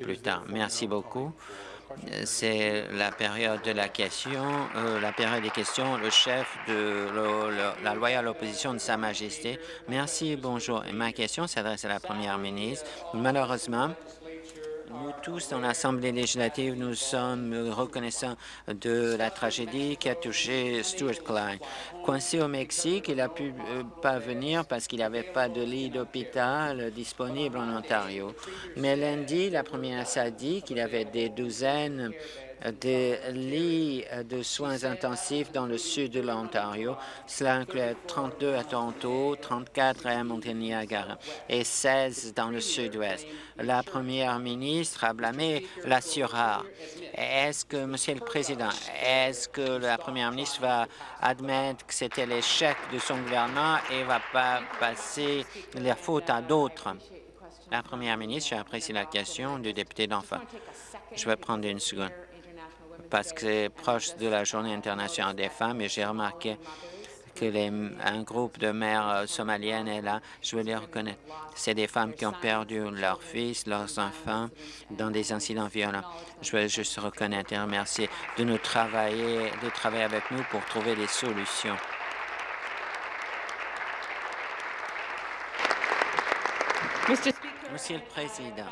plus tard. Merci beaucoup. C'est la période de la question, euh, la période des questions, le chef de la loyale opposition de Sa Majesté. Merci, bonjour. Ma question s'adresse à la première ministre. Malheureusement, nous tous, dans l'Assemblée législative, nous sommes reconnaissants de la tragédie qui a touché Stuart Klein. Coincé au Mexique, il n'a pu euh, pas venir parce qu'il n'avait pas de lit d'hôpital disponible en Ontario. Mais lundi, la première a dit qu'il avait des douzaines des lits de soins intensifs dans le sud de l'Ontario. Cela inclut 32 à Toronto, 34 à Monténiagara et 16 dans le sud-ouest. La première ministre a blâmé l'assureur. Est-ce que, Monsieur le Président, est-ce que la première ministre va admettre que c'était l'échec de son gouvernement et va pas passer les fautes à d'autres? La première ministre, j'apprécie la question du député d'enfant. Je vais prendre une seconde parce que c'est proche de la Journée internationale des femmes et j'ai remarqué que les, un groupe de mères euh, somaliennes est là. Je veux les reconnaître. C'est des femmes qui ont perdu leurs fils, leurs enfants dans des incidents violents. Je veux juste reconnaître et remercier de nous travailler, de travailler avec nous pour trouver des solutions. Monsieur le Président,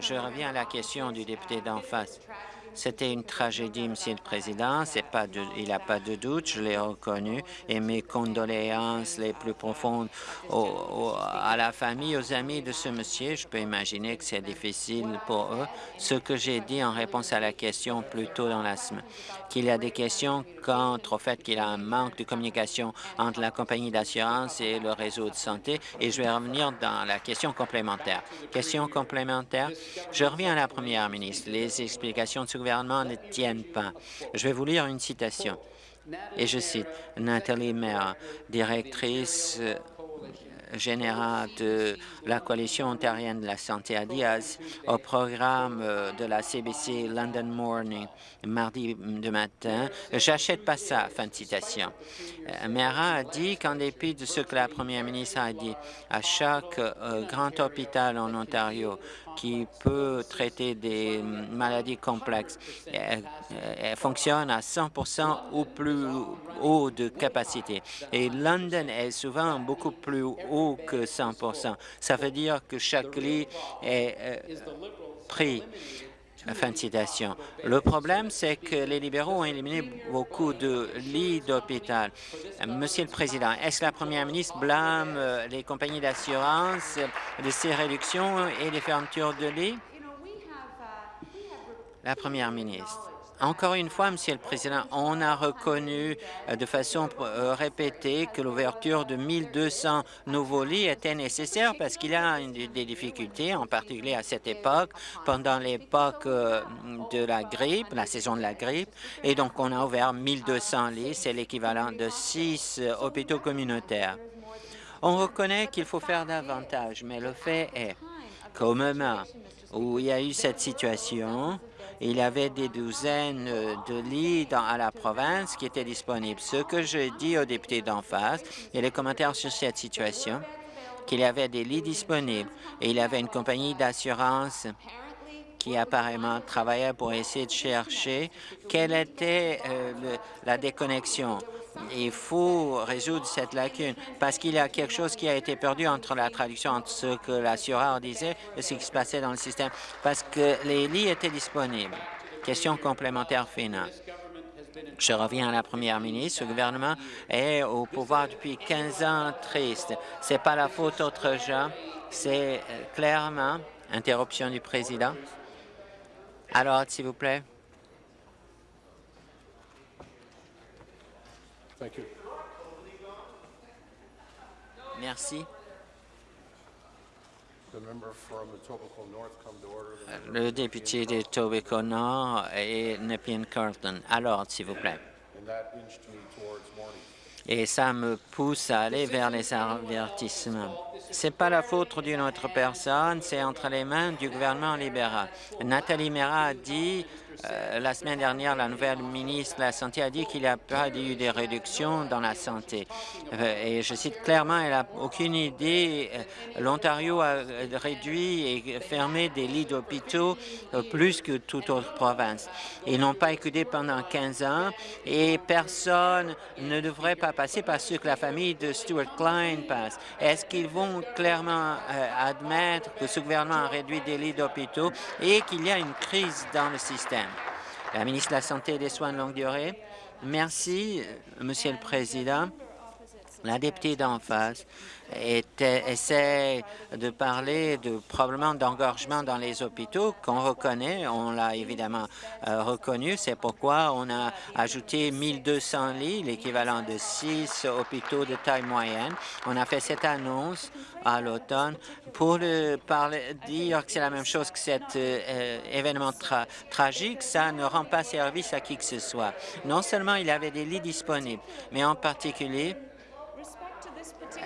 je reviens à la question du député d'en face. C'était une tragédie, Monsieur le Président. Pas il n'y a pas de doute, je l'ai reconnu, et mes condoléances les plus profondes à la famille, aux amis de ce monsieur. Je peux imaginer que c'est difficile pour eux. Ce que j'ai dit en réponse à la question plus tôt dans la semaine, qu'il y a des questions contre au fait qu'il y a un manque de communication entre la compagnie d'assurance et le réseau de santé, et je vais revenir dans la question complémentaire. Question complémentaire, je reviens à la première ministre. Les explications de ce ne tiennent pas. Je vais vous lire une citation. Et je cite Nathalie Maire, directrice euh, générale de la Coalition ontarienne de la santé à Diaz au programme euh, de la CBC London Morning mardi de matin. J'achète pas ça, fin de citation. Euh, Mera a dit qu'en dépit de ce que la première ministre a dit, à chaque grand hôpital en Ontario, qui peut traiter des maladies complexes. Elle, fonctionne à 100 ou plus haut de capacité. Et London est souvent beaucoup plus haut que 100% Ça veut dire que chaque lit est euh, pris Fin de citation. Le problème, c'est que les libéraux ont éliminé beaucoup de lits d'hôpital. Monsieur le Président, est-ce que la première ministre blâme euh, les compagnies d'assurance de ces réductions et les fermetures de lits? La première ministre. Encore une fois, Monsieur le Président, on a reconnu euh, de façon euh, répétée que l'ouverture de 1200 nouveaux lits était nécessaire parce qu'il y a des difficultés, en particulier à cette époque, pendant l'époque euh, de la grippe, la saison de la grippe, et donc on a ouvert 1200 lits, c'est l'équivalent de six hôpitaux communautaires. On reconnaît qu'il faut faire davantage, mais le fait est qu'au moment où il y a eu cette situation, il y avait des douzaines de lits à la province qui étaient disponibles. Ce que je dis aux députés d'en face et les commentaires sur cette situation, qu'il y avait des lits disponibles et il y avait une compagnie d'assurance qui apparemment travaillait pour essayer de chercher quelle était euh, la déconnexion il faut résoudre cette lacune parce qu'il y a quelque chose qui a été perdu entre la traduction entre ce que l'assureur disait et ce qui se passait dans le système parce que les lits étaient disponibles. Question complémentaire finale. Je reviens à la première ministre. Le gouvernement est au pouvoir depuis 15 ans triste. C'est pas la faute d'autres gens. C'est euh, clairement interruption du président. Alors, s'il vous plaît. Merci. Le député de Tobacco Nord et Nepean Carlton. Alors, s'il vous plaît. Et ça me pousse à aller vers les avertissements. C'est pas la faute d'une autre personne, c'est entre les mains du gouvernement libéral. Nathalie Mera a dit Euh, la semaine dernière, la nouvelle ministre de la Santé a dit qu'il n'y a pas eu de réductions dans la santé. Euh, et je cite clairement, elle n'a aucune idée. Euh, L'Ontario a réduit et fermé des lits d'hôpitaux plus que toute autre province. Ils n'ont pas écouté pendant 15 ans et personne ne devrait pas passer par ce que la famille de Stuart Klein passe. Est-ce qu'ils vont clairement admettre que ce gouvernement a réduit des lits d'hôpitaux et qu'il y a une crise dans le système? La ministre de la Santé et des Soins de longue durée. Merci, Monsieur le Président. La députée d'en face essaie de parler de probablement d'engorgement dans les hôpitaux qu'on reconnaît. On l'a évidemment euh, reconnu. C'est pourquoi on a ajouté 1200 lits, l'équivalent de six hôpitaux de taille moyenne. On a fait cette annonce à l'automne pour dire que c'est la même chose que cet euh, événement tragique. Ça ne rend pas service à qui que ce soit. Non seulement il y avait des lits disponibles, mais en particulier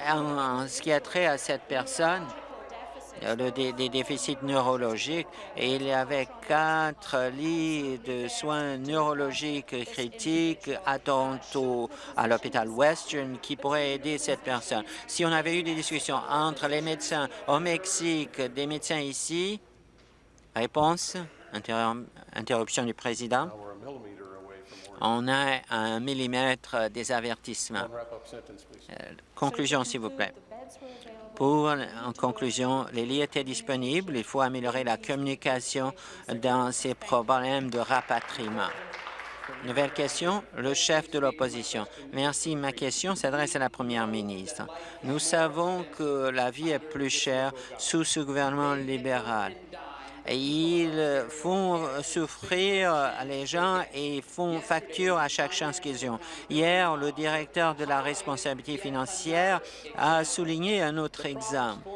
en, ce qui a trait à cette personne, des, déficits neurologiques, et il y avait quatre lits de soins neurologiques critiques à Toronto, à l'hôpital Western, qui pourraient aider cette personne. Si on avait eu des discussions entre les médecins au Mexique, des médecins ici, réponse, interruption du président. On a un millimètre des avertissements. Euh, conclusion, s'il vous plaît. Pour, en conclusion, les lits étaient disponibles. Il faut améliorer la communication dans ces problèmes de rapatriement. Nouvelle question, le chef de l'opposition. Merci. Ma question s'adresse à la première ministre. Nous savons que la vie est plus chère sous ce gouvernement libéral ils font souffrir les gens et font facture à chaque chance qu'ils ont. Hier, le directeur de la responsabilité financière a souligné un autre exemple.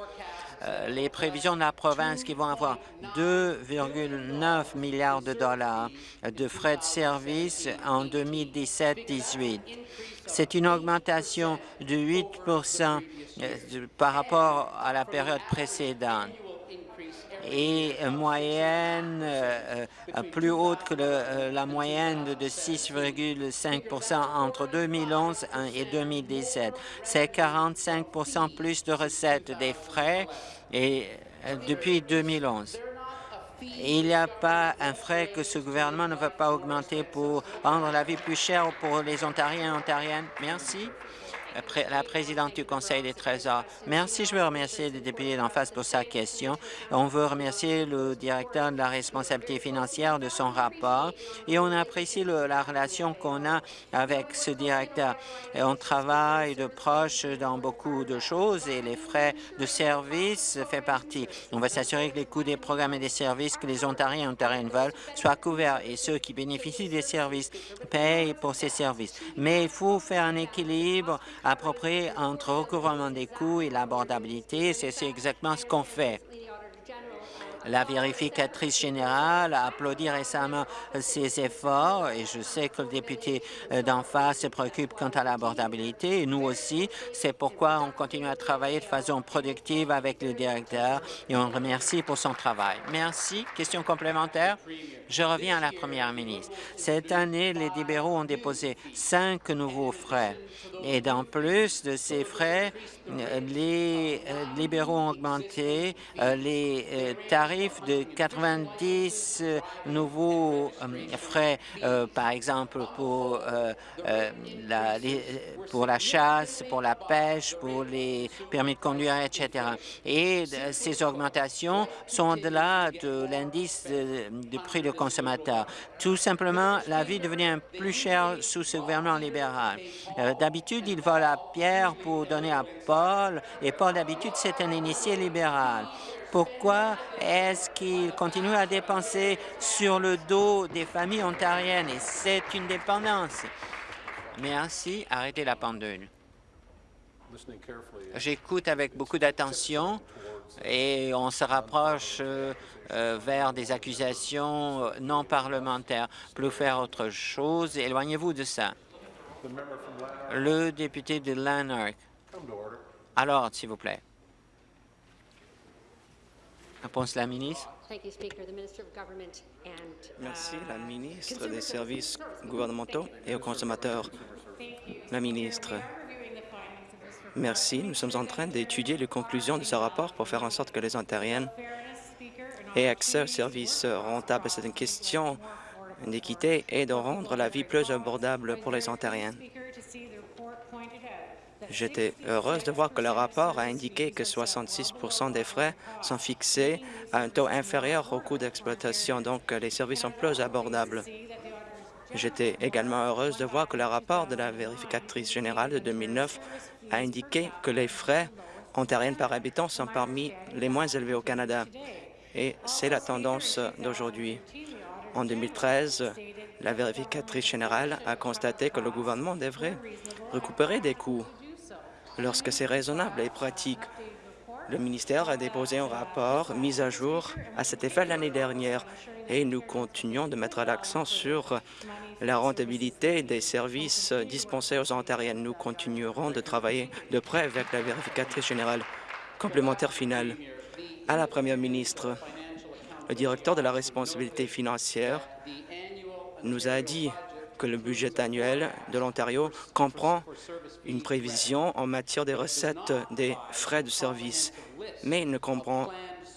Euh, les prévisions de la province qui vont avoir 2,9 milliards de dollars de frais de service en 2017-18. C'est une augmentation de 8 euh, par rapport à la période précédente et moyenne euh, euh, plus haute que euh, la moyenne de 6,5% entre 2011 et 2017. C'est 45% plus de recettes des frais et, depuis 2011. Il n'y a pas un frais que ce gouvernement ne veut pas augmenter pour rendre la vie plus chère pour les Ontariens et Ontariennes. Merci la présidente du Conseil des Trésors. Merci. Je veux remercier le député d'en face pour sa question. On veut remercier le directeur de la responsabilité financière de son rapport et on apprécie la relation qu'on a avec ce directeur. On travaille de proche dans beaucoup de choses et les frais de service fait partie. On va s'assurer que les coûts des programmes et des services que les Ontariens et Ontariennes veulent soient couverts et ceux qui bénéficient des services payent pour ces services. Mais il faut faire un équilibre approprié entre recouvrement des coûts et l'abordabilité. C'est exactement ce qu'on fait. La vérificatrice générale a applaudi récemment ces efforts et je sais que le député euh, d'en face se préoccupe quant à l'abordabilité et nous aussi. C'est pourquoi on continue à travailler de façon productive avec le directeur et on le remercie pour son travail. Merci. Question complémentaire? Je reviens à la première ministre. Cette année, les libéraux ont déposé cinq nouveaux frais. Et dans plus de ces frais, euh, les euh, libéraux ont augmenté les tarifs de 90 nouveaux euh, frais, euh, par exemple pour, euh, la, la chasse, pour la pêche, pour les permis de conduire, etc. Et ces augmentations sont au-delà de l'indice de, prix de consommateur. Tout simplement, la vie devient plus chère sous ce gouvernement libéral. d'habitude, il vole la pierre pour donner à Paul, et Paul, d'habitude, c'est un initié libéral. Pourquoi est-ce qu'il continue à dépenser sur le dos des familles ontariennes? Et c'est une dépendance. Merci. Arrêtez la pendule. J'écoute avec beaucoup d'attention et on se rapproche euh, euh, vers des accusations non parlementaires. Plus faire autre chose, éloignez-vous de ça. Le député de Lanark. Alors, s'il vous plaît. Réponse la ministre. Merci, la ministre des Services gouvernementaux et aux consommateurs. La ministre. Merci. Nous sommes en train d'étudier les conclusions de ce rapport pour faire en sorte que les Ontariennes aient accès aux services rentables. C'est une question d'équité et de rendre la vie plus abordable pour les Ontariens. J'étais heureuse de voir que le rapport a indiqué que 66% des frais sont fixés à un taux inférieur au coût d'exploitation, donc les services sont plus abordables. J'étais également heureuse de voir que le rapport de la vérificatrice générale de 2009 a indiqué que les frais ontariens par habitant sont parmi les moins élevés au Canada. Et c'est la tendance d'aujourd'hui. En 2013, la vérificatrice générale a constaté que le gouvernement devrait récupérer des coûts lorsque c'est raisonnable et pratique. Le ministère a déposé un rapport mis à jour à cet effet l'année dernière et nous continuons de mettre l'accent sur la rentabilité des services dispensés aux Ontariennes. Nous continuerons de travailler de près avec la vérificatrice générale. Complémentaire final à la Première ministre. Le directeur de la responsabilité financière nous a dit que le budget annuel de l'Ontario comprend une prévision en matière des recettes des frais de service, mais ne comprend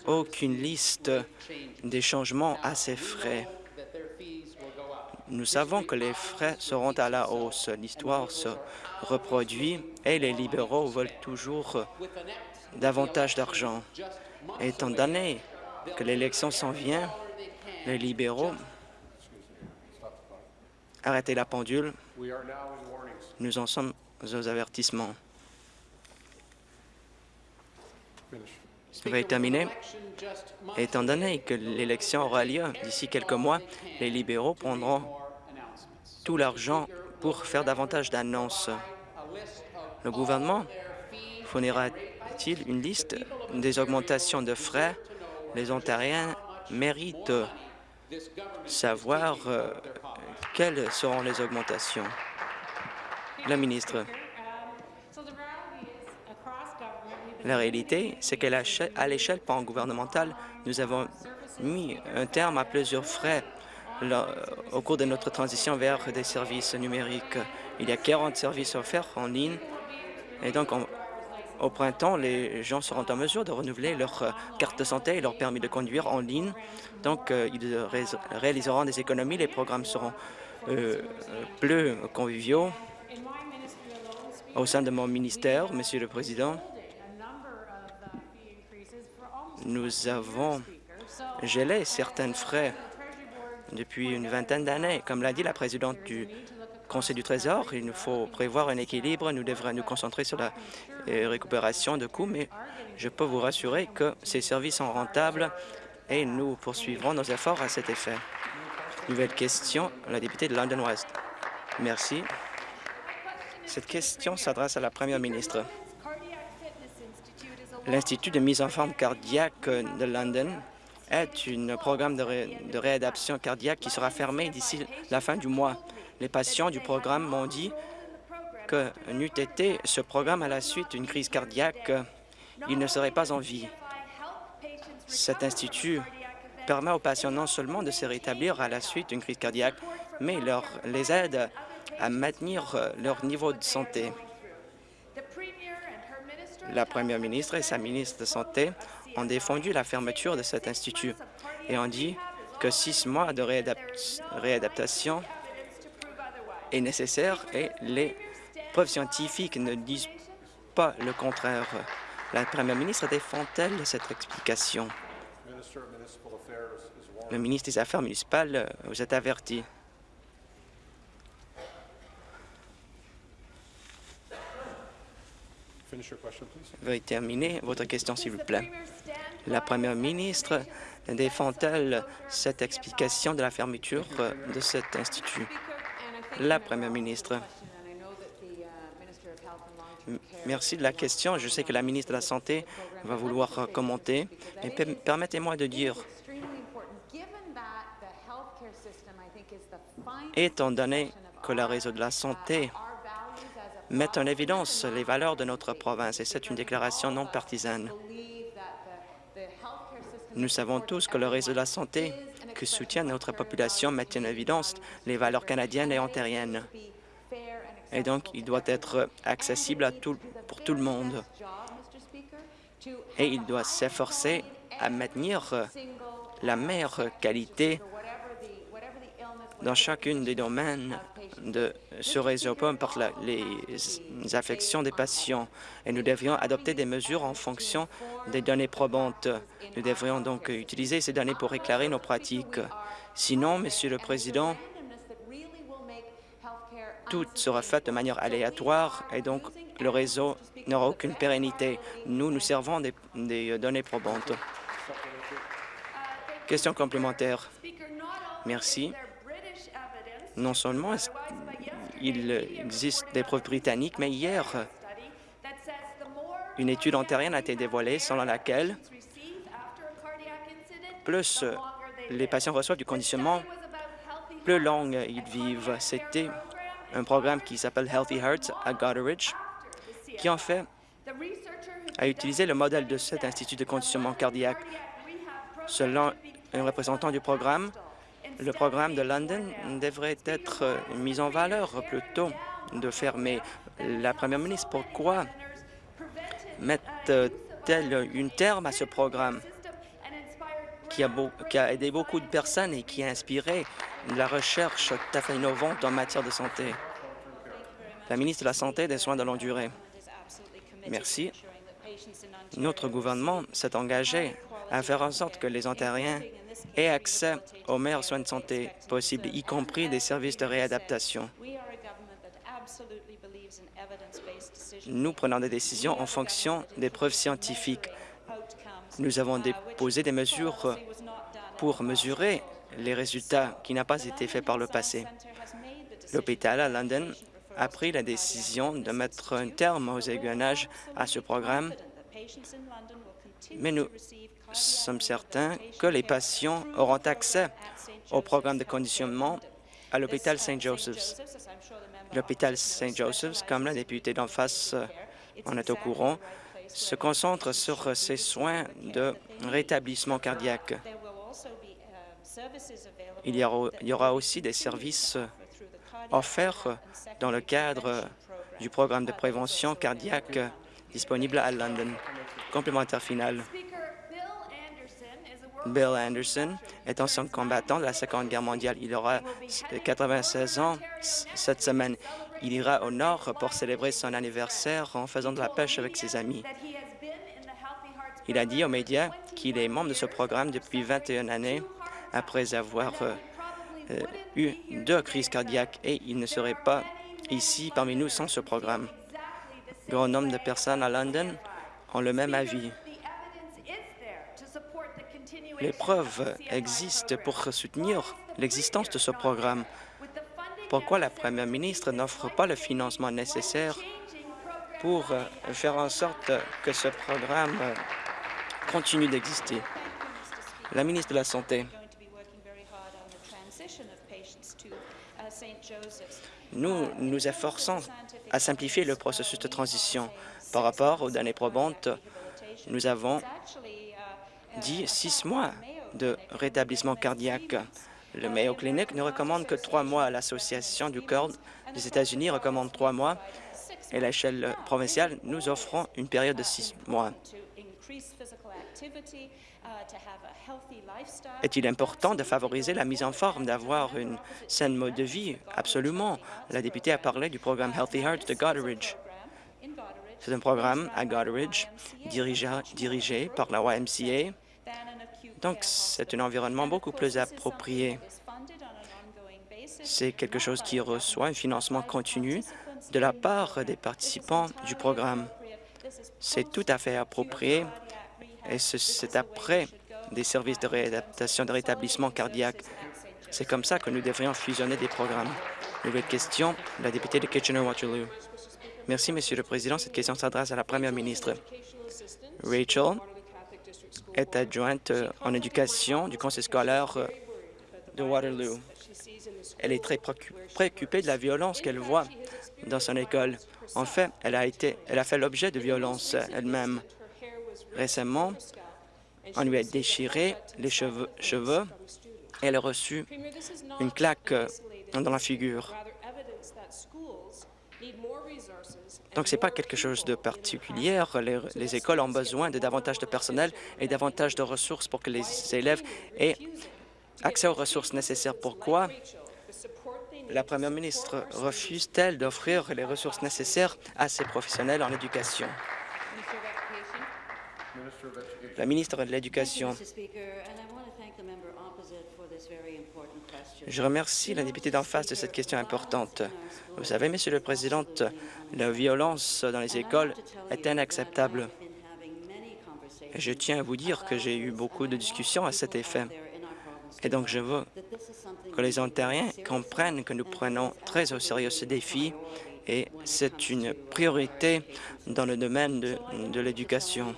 aucune liste des changements à ces frais. Nous savons que les frais seront à la hausse. L'histoire se reproduit et les libéraux veulent toujours davantage d'argent. Étant donné que l'élection s'en vient, les libéraux arrêtez la pendule. Nous en sommes aux avertissements. Veuillez terminer. Étant donné que l'élection aura lieu d'ici quelques mois, les libéraux prendront tout l'argent pour faire davantage d'annonces. Le gouvernement fournira-t-il une liste des augmentations de frais? Les Ontariens méritent savoir euh, quelles seront les augmentations? La ministre. La réalité, c'est qu'à l'échelle pan-gouvernementale, nous avons mis un terme à plusieurs frais au cours de notre transition vers des services numériques. Il y a 40 services offerts en ligne et donc au printemps, les gens seront en mesure de renouveler leur carte de santé et leur permis de conduire en ligne. Donc, euh, ils réaliseront des économies, les programmes seront euh, plus conviviaux. Au sein de mon ministère, Monsieur le Président, nous avons gelé certains frais depuis une vingtaine d'années. Comme l'a dit la présidente du Conseil du Trésor, il nous faut prévoir un équilibre. Nous devrons nous concentrer sur la euh, récupération de coûts, mais je peux vous rassurer que ces services sont rentables et nous poursuivrons nos efforts à cet effet. Nouvelle question, la députée de London West. Merci. Cette question s'adresse à la Première ministre. L'Institut de mise en forme cardiaque de London est un programme de, réadaptation cardiaque qui sera fermé d'ici la fin du mois. Les patients du programme m'ont dit que n'eût été ce programme à la suite d'une crise cardiaque, ils ne seraient pas en vie. Cet institut permet aux patients non seulement de se rétablir à la suite d'une crise cardiaque, mais leur, les aide à maintenir leur niveau de santé. La première ministre et sa ministre de Santé ont défendu la fermeture de cet institut et ont dit que six mois de réadaptation est nécessaire et les preuves scientifiques ne disent pas le contraire. La première ministre défend-elle cette explication? Le ministre des Affaires municipales, vous êtes averti. Veuillez terminer votre question, s'il vous plaît. La première ministre défend-elle cette explication de la fermeture de cet institut? La première ministre. Merci de la question. Je sais que la ministre de la Santé va vouloir commenter, mais permettez-moi de dire, étant donné que le réseau de la santé met en évidence les valeurs de notre province et c'est une déclaration non partisane. Nous savons tous que le réseau de la santé que soutient notre population met en évidence les valeurs canadiennes et ontariennes. Et donc, il doit être accessible pour tout le monde. Et il doit s'efforcer à maintenir la meilleure qualité dans chacune des domaines de ce réseau, peu importe les affections des patients. Et nous devrions adopter des mesures en fonction des données probantes. Nous devrions donc utiliser ces données pour éclairer nos pratiques. Sinon, Monsieur le Président, tout sera fait de manière aléatoire et donc le réseau n'aura aucune pérennité. Nous, nous servons des, des données probantes. Question complémentaire. Merci. Non seulement il existe des preuves britanniques, mais hier, une étude ontarienne a été dévoilée selon laquelle plus les patients reçoivent du conditionnement, plus long ils vivent. C'était un programme qui s'appelle Healthy Hearts à Goderich, qui en fait a utilisé le modèle de cet institut de conditionnement cardiaque. Selon un représentant du programme, le programme de London devrait être mis en valeur plutôt de fermer. La première ministre, pourquoi met-elle une terme à ce programme qui a, qui a, aidé beaucoup de personnes et qui a inspiré la recherche tout à fait innovante en matière de santé? La ministre de la Santé et des Soins de longue durée. Merci. Notre gouvernement s'est engagé à faire en sorte que les Ontariens aient accès aux meilleurs soins de santé possibles, y compris des services de réadaptation. Nous prenons des décisions en fonction des preuves scientifiques. Nous avons déposé des mesures pour mesurer les résultats qui n'ont pas été faits par le passé. L'hôpital à London a pris la décision de mettre un terme aux aiguillannages à ce programme, mais nous sommes certains que les patients auront accès au programme de conditionnement à l'hôpital St. Joseph's. L'hôpital St. Joseph's, comme la députée d'en face en est au courant, se concentre sur ses soins de rétablissement cardiaque. Il y aura, il y aura aussi des services offerts dans le cadre du programme de prévention cardiaque disponible à London. Complémentaire final. Bill Anderson est ancien combattant de la Seconde Guerre mondiale. Il aura 96 ans cette semaine. Il ira au nord pour célébrer son anniversaire en faisant de la pêche avec ses amis. Il a dit aux médias qu'il est membre de ce programme depuis 21 années après avoir euh, euh, eu deux crises cardiaques et il ne serait pas ici parmi nous sans ce programme. Grand nombre de personnes à London ont le même avis. Les preuves existent pour soutenir l'existence de ce programme. Pourquoi la première ministre n'offre pas le financement nécessaire pour faire en sorte que ce programme continue d'exister? La ministre de la Santé. Nous nous efforçons à simplifier le processus de transition. Par rapport aux données probantes, nous avons dit six mois de rétablissement cardiaque. Le Mayo Clinic ne recommande que trois mois. L'Association du cœur des États-Unis recommande trois mois. Et à l'échelle provinciale, nous offrons une période de six mois. Est-il important de favoriser la mise en forme, d'avoir une saine mode de vie? Absolument. La députée a parlé du programme Healthy Hearts de Goderich. C'est un programme à Goderich dirigé, dirigé par la YMCA. Donc, c'est un environnement beaucoup plus approprié. C'est quelque chose qui reçoit un financement continu de la part des participants du programme. C'est tout à fait approprié et c'est après des services de réadaptation, de rétablissement cardiaque. C'est comme ça que nous devrions fusionner des programmes. Nouvelle question, la députée de Kitchener-Waterloo. Merci, Monsieur le Président. Cette question s'adresse à la Première ministre. Rachel est adjointe en éducation du conseil scolaire de Waterloo. Elle est très préoccupée de la violence qu'elle voit dans son école. En fait, elle a, été, elle a fait l'objet de violences elle-même. Récemment, On lui a déchiré les cheveux, cheveux et elle a reçu une claque dans la figure. Donc, ce n'est pas quelque chose de particulier. Les, les, écoles ont besoin de davantage de personnel et davantage de ressources pour que les élèves aient accès aux ressources nécessaires. Pourquoi? La première ministre refuse-t-elle d'offrir les ressources nécessaires à ces professionnels en éducation? La ministre de l'Éducation. Je remercie la députée d'en face de cette question importante. Vous savez, Monsieur le Président, la violence dans les écoles est inacceptable. je tiens à vous dire que j'ai eu beaucoup de discussions à cet effet. Et donc, je veux que les Ontariens comprennent que nous prenons très au sérieux ce défi et c'est une priorité dans le domaine de, de l'éducation.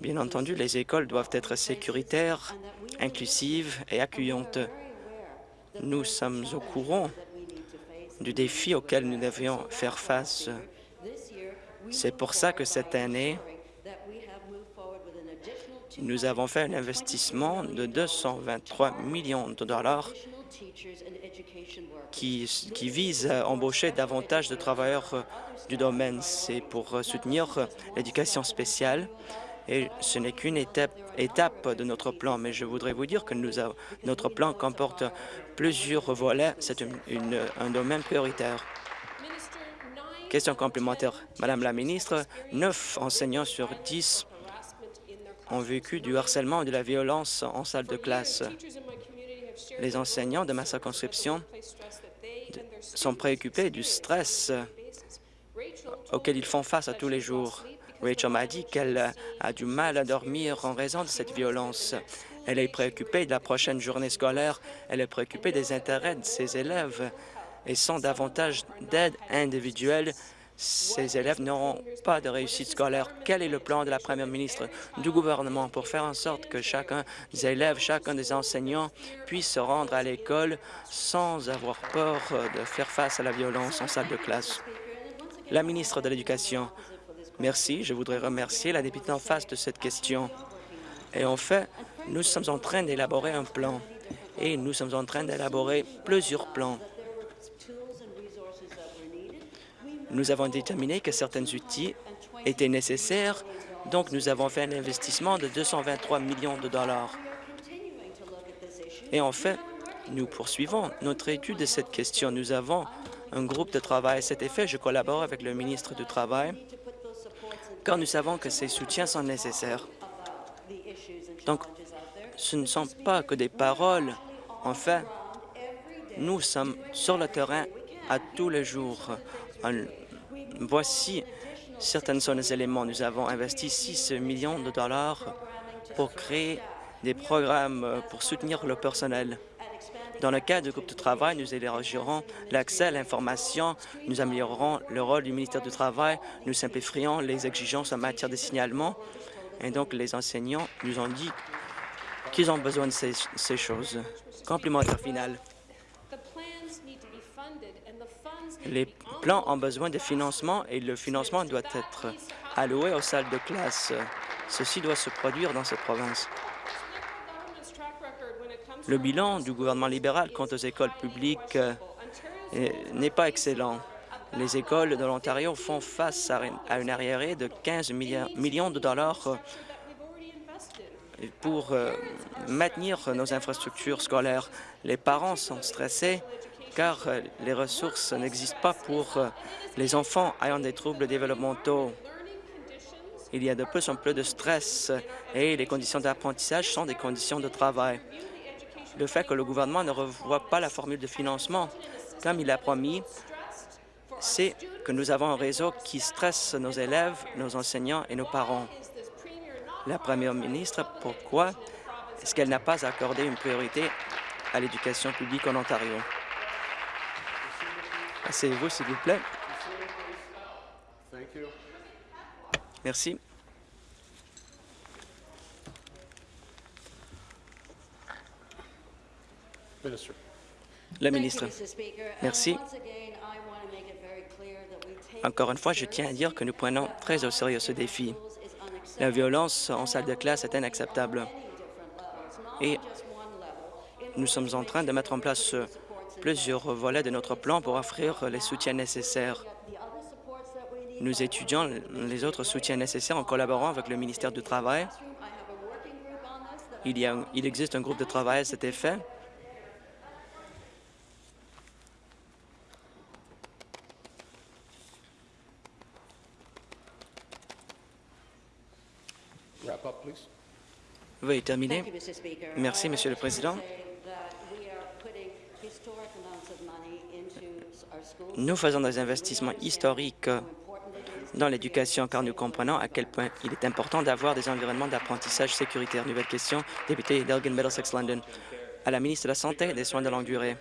Bien entendu, les écoles doivent être sécuritaires, inclusives et accueillantes. Nous sommes au courant du défi auquel nous devions faire face. C'est pour ça que cette année, nous avons fait un investissement de 223 millions de dollars qui, qui vise à embaucher davantage de travailleurs du domaine. C'est pour soutenir l'éducation spéciale et ce n'est qu'une étape, de notre plan, mais je voudrais vous dire que notre plan comporte plusieurs volets. C'est un domaine prioritaire. Question complémentaire. Madame la ministre, neuf enseignants sur dix ont vécu du harcèlement et de la violence en salle de classe. Les enseignants de ma circonscription sont préoccupés du stress auquel ils font face à tous les jours. Rachel m'a dit qu'elle a du mal à dormir en raison de cette violence. Elle est préoccupée de la prochaine journée scolaire. Elle est préoccupée des intérêts de ses élèves. Et sans davantage d'aide individuelle, ces élèves n'auront pas de réussite scolaire. Quel est le plan de la première ministre du gouvernement pour faire en sorte que chacun des élèves, chacun des enseignants puisse se rendre à l'école sans avoir peur de faire face à la violence en salle de classe? La ministre de l'Éducation, Merci. Je voudrais remercier la députée en face de cette question. Et en fait, nous sommes en train d'élaborer un plan et nous sommes en train d'élaborer plusieurs plans. Nous avons déterminé que certains outils étaient nécessaires, donc nous avons fait un investissement de 223 millions de dollars. Et en fait, nous poursuivons notre étude de cette question. Nous avons un groupe de travail à cet effet. Je collabore avec le ministre du Travail nous savons que ces soutiens sont nécessaires. Donc, ce ne sont pas que des paroles. En fait, nous sommes sur le terrain à tous les jours. Voici certains sont éléments. Nous avons investi 6 millions de dollars pour créer des programmes pour soutenir le personnel. Dans le cadre du groupe de travail, nous élargirons l'accès à l'information, nous améliorerons le rôle du ministère du Travail, nous simplifierons les exigences en matière de signalement. Et donc, les enseignants nous ont dit qu'ils ont besoin de ces, ces choses. Complémentaire final. Les plans ont besoin de financement et le financement doit être alloué aux salles de classe. Ceci doit se produire dans cette province. Le bilan du gouvernement libéral quant aux écoles publiques euh, n'est pas excellent. Les écoles de l'Ontario font face à une arriérée de 15 millions de dollars euh, pour euh, maintenir nos infrastructures scolaires. Les parents sont stressés car les ressources n'existent pas pour les enfants ayant des troubles développementaux. Il y a de plus en plus de stress et les conditions d'apprentissage sont des conditions de travail le fait que le gouvernement ne revoit pas la formule de financement comme il a promis, c'est que nous avons un réseau qui stresse nos élèves, nos enseignants et nos parents. La première ministre, pourquoi est-ce qu'elle n'a pas accordé une priorité à l'éducation publique en Ontario? Asseyez-vous, s'il vous plaît. Merci. La ministre. Merci. Encore une fois, je tiens à dire que nous prenons très au sérieux ce défi. La violence en salle de classe est inacceptable. Et nous sommes en train de mettre en place plusieurs volets de notre plan pour offrir les soutiens nécessaires. Nous étudions les autres soutiens nécessaires en collaborant avec le ministère du Travail. Il, y a, il existe un groupe de travail à cet effet. Veuillez terminer. Merci, Monsieur le Président. Nous faisons des investissements historiques dans l'éducation car nous comprenons à quel point il est important d'avoir des environnements d'apprentissage sécuritaires. Nouvelle question, député d'Elgin Middlesex London. À la ministre de la Santé et des Soins de longue durée.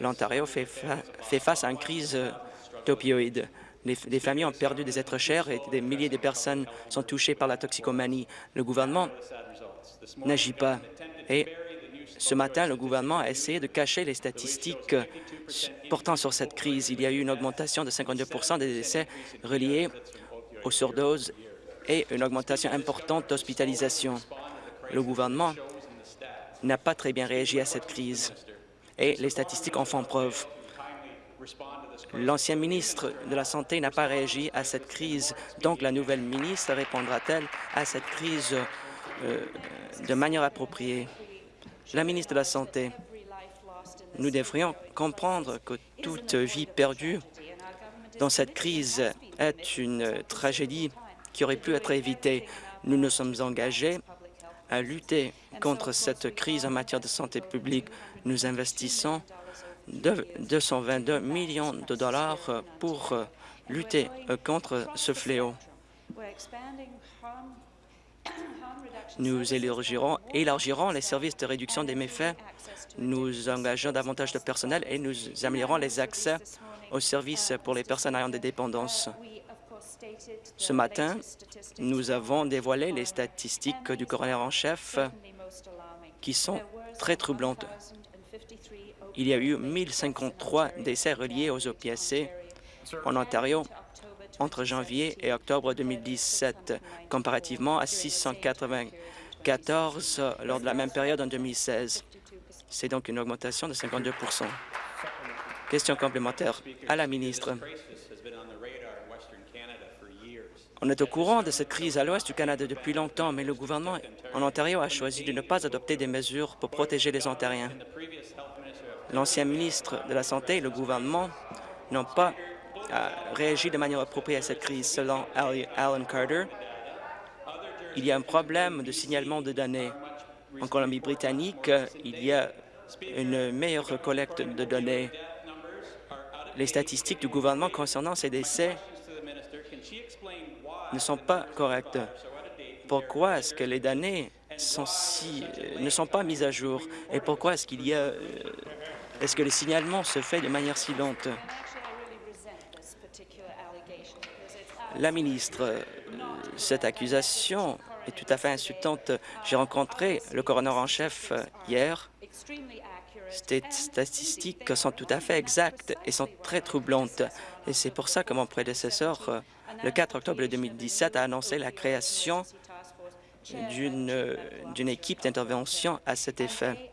L'Ontario fait, fait, face à une crise d'opioïdes. Des familles ont perdu des êtres chers et des milliers de personnes sont touchées par la toxicomanie. Le gouvernement n'agit pas. Et ce matin, le gouvernement a essayé de cacher les statistiques portant sur cette crise. Il y a eu une augmentation de 52% des décès reliés aux surdoses et une augmentation importante d'hospitalisation. Le gouvernement n'a pas très bien réagi à cette crise et les statistiques en font preuve. L'ancien ministre de la Santé n'a pas réagi à cette crise, donc la nouvelle ministre répondra-t-elle à cette crise euh, de manière appropriée? La ministre de la Santé, nous devrions comprendre que toute vie perdue dans cette crise est une tragédie qui aurait pu être évitée. Nous nous sommes engagés à lutter contre cette crise en matière de santé publique. Nous investissons 222 millions de dollars pour lutter contre ce fléau. Nous élargirons, élargirons les services de réduction des méfaits. Nous engageons davantage de personnel et nous améliorons les accès aux services pour les personnes ayant des dépendances. Ce matin, nous avons dévoilé les statistiques du coroner en chef qui sont très troublantes. Il y a eu 1053 décès reliés aux opiacés en Ontario entre janvier et octobre 2017, comparativement à 694 lors de la même période en 2016. C'est donc une augmentation de 52 Question complémentaire à la ministre. On est au courant de cette crise à l'ouest du Canada depuis longtemps, mais le gouvernement en Ontario a choisi de ne pas adopter des mesures pour protéger les Ontariens. L'ancien ministre de la Santé et le gouvernement n'ont pas a réagi de manière appropriée à cette crise. Selon Alan Carter, il y a un problème de signalement de données. En Colombie-Britannique, il y a une meilleure collecte de données. Les statistiques du gouvernement concernant ces décès ne sont pas correctes. Pourquoi est-ce que les données si, ne sont pas mises à jour? Et pourquoi est-ce qu'il y a est-ce que le signalement se fait de manière si lente? La ministre, cette accusation est tout à fait insultante. J'ai rencontré le coroner en chef euh, hier. Ces statistiques sont tout à fait exactes et sont très troublantes. Et c'est pour ça que mon prédécesseur, euh, le 4 octobre 2017, a annoncé la création d'une équipe d'intervention à cet effet.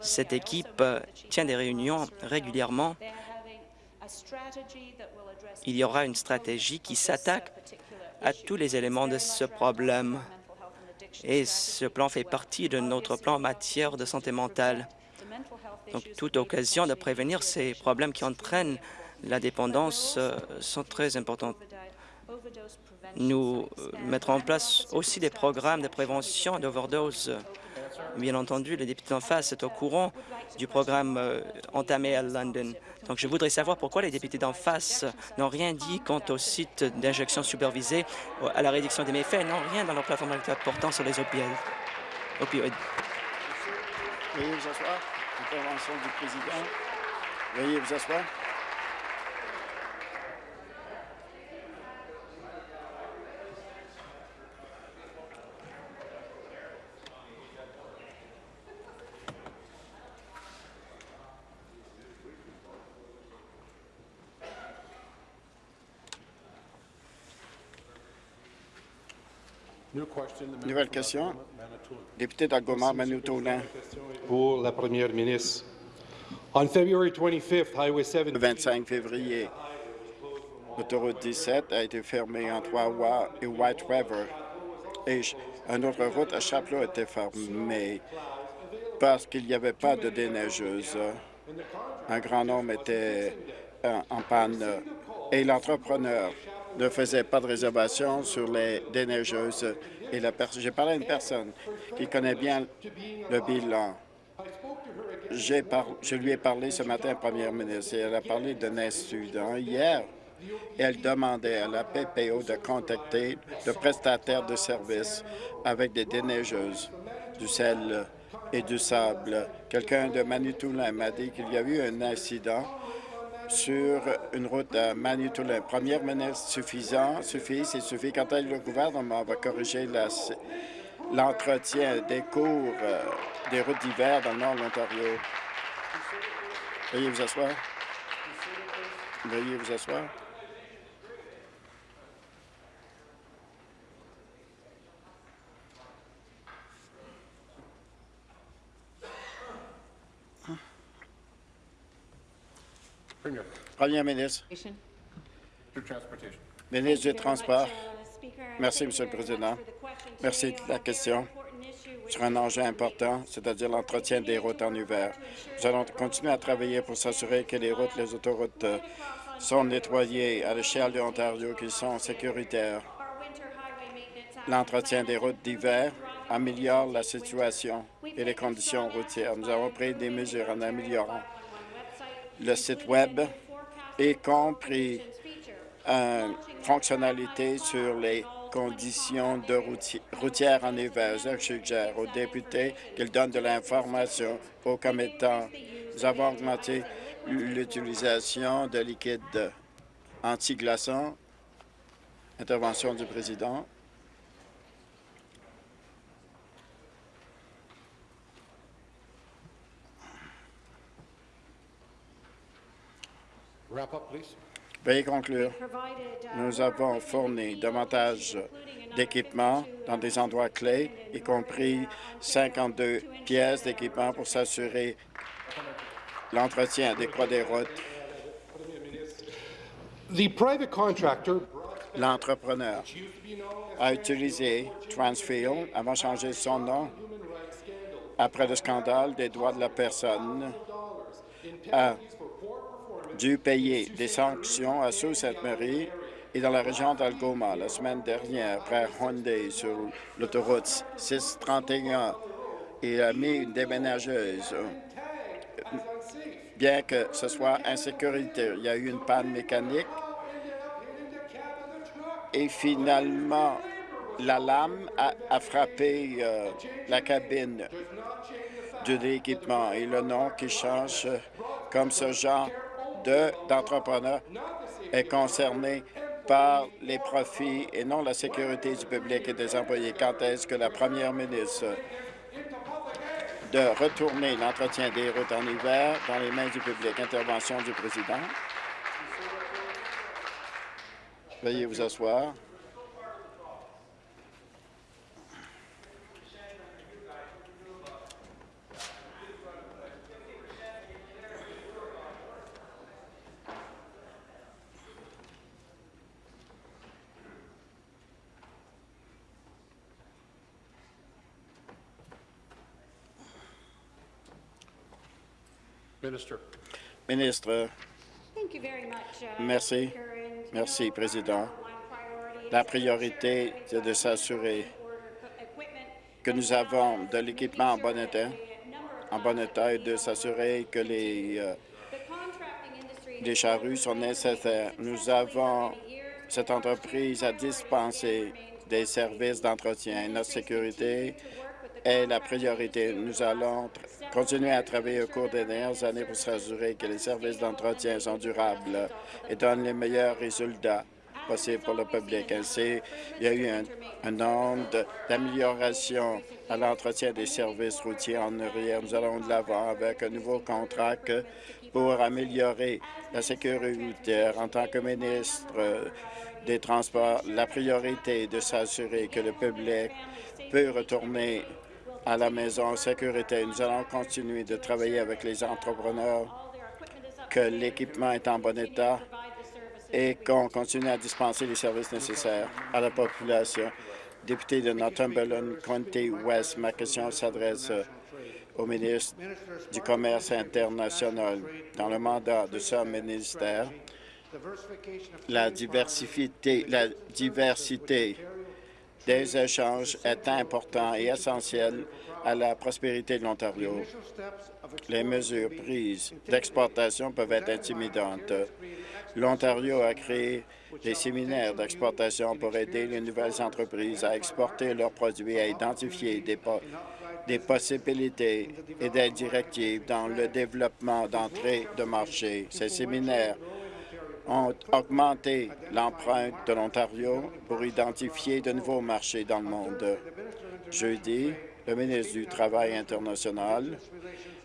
Cette équipe euh, tient des réunions régulièrement il y aura une stratégie qui s'attaque à tous les éléments de ce problème. Et ce plan fait partie de notre plan en matière de santé mentale. Donc, toute occasion de prévenir ces problèmes qui entraînent la dépendance euh, sont très importantes. Nous euh, mettrons en place aussi des programmes de prévention d'overdose Bien entendu, le député en face est au courant du programme euh, entamé à London. Donc, je voudrais savoir pourquoi les députés d'en face n'ont rien dit quant au site d'injection supervisée, à la réduction des méfaits, n'ont rien dans leur plateforme portant sur les opioïdes. Veuillez vous asseoir. Veuillez vous asseoir. Nouvelle question. Député d'Algoma, Manitoulin. Pour la première ministre. On February 25th, Highway 7... Le 25 février, l'autoroute 17 a été fermée entre Wawa et White River. Et une autre route à Chapelot a été fermée parce qu'il n'y avait pas de déneigeuse. Un grand nombre était euh, en panne et l'entrepreneur ne faisait pas de réservation sur les déneigeuses. Et j'ai parlé à une personne qui connaît bien le bilan. je lui ai parlé ce matin, Première ministre, et elle a parlé d'un incident hier. elle demandait à la PPO de contacter le prestataire de services avec des déneigeuses, du sel et du sable. Quelqu'un de Manitoulin m'a dit qu'il y a eu un incident sur une route à Manitoulin. Première ministre, suffisant, suffit, c'est suffit. Quand le gouvernement va corriger l'entretien des cours euh, des routes d'hiver dans le nord de l'Ontario. Veuillez vous asseoir. Veuillez vous asseoir. Premier ministre. Ministre du Transport. Merci, Monsieur le Président. Merci de la question sur un enjeu important, c'est-à-dire l'entretien des routes en hiver. Nous allons continuer à travailler pour s'assurer que les routes, les autoroutes euh, sont nettoyées à l'échelle de l'Ontario, qu'ils sont sécuritaires. L'entretien des routes d'hiver améliore la situation et les conditions routières. Nous avons pris des mesures en améliorant le site Web, y compris une fonctionnalité sur les conditions de routières en hiver. Je suggère aux députés qu'ils donnent de l'information aux commettants. Nous avons augmenté l'utilisation de liquides anti-glaçants. Intervention du président. Veuillez conclure. Nous avons fourni davantage d'équipements dans des endroits clés, y compris 52 pièces d'équipement pour s'assurer l'entretien adéquat des routes. L'entrepreneur a utilisé Transfield avant de changer son nom après le scandale des droits de la personne a dû payer des sanctions à Sault. Marie et dans la région d'Algoma la semaine dernière après Hyundai sur l'autoroute 631. Il a mis une déménageuse. Bien que ce soit insécurité, il y a eu une panne mécanique et finalement, la lame a, frappé euh, la cabine de l'équipement et le nom qui change comme ce genre d'entrepreneurs est concerné par les profits et non la sécurité du public et des employés. Quand est-ce que la première ministre de retourner l'entretien des routes en hiver dans les mains du public? Intervention du président. Veuillez vous asseoir. Ministre, uh, merci. Merci, Président. La priorité, c'est de s'assurer que nous avons de l'équipement en bon état, en bon état et de s'assurer que les, euh, les charrues sont nécessaires. Nous avons cette entreprise à dispenser des services d'entretien. Notre sécurité est la priorité. Nous allons continuer à travailler au cours des dernières années pour s'assurer que les services d'entretien sont durables et donnent les meilleurs résultats possibles pour le public. Ainsi, il y a eu un, nombre d'améliorations à l'entretien des services routiers en arrière. Nous allons de l'avant avec un nouveau contrat pour améliorer la sécurité en tant que ministre des transports, la priorité est de s'assurer que le public peut retourner à la maison en sécurité. Nous allons continuer de travailler avec les entrepreneurs, que l'équipement est en bon état et qu'on continue à dispenser les services nécessaires à la population. Député de Northumberland, County West, ma question s'adresse au ministre du Commerce international. Dans le mandat de ce ministère, la diversité, la diversité des échanges est important et essentiel à la prospérité de l'Ontario. Les mesures prises d'exportation peuvent être intimidantes. L'Ontario a créé des séminaires d'exportation pour aider les nouvelles entreprises à exporter leurs produits, à identifier des, des possibilités et des directives dans le développement d'entrée de marché. Ces séminaires ont augmenté l'empreinte de l'Ontario pour identifier de nouveaux marchés dans le monde. Jeudi, le ministre du Travail international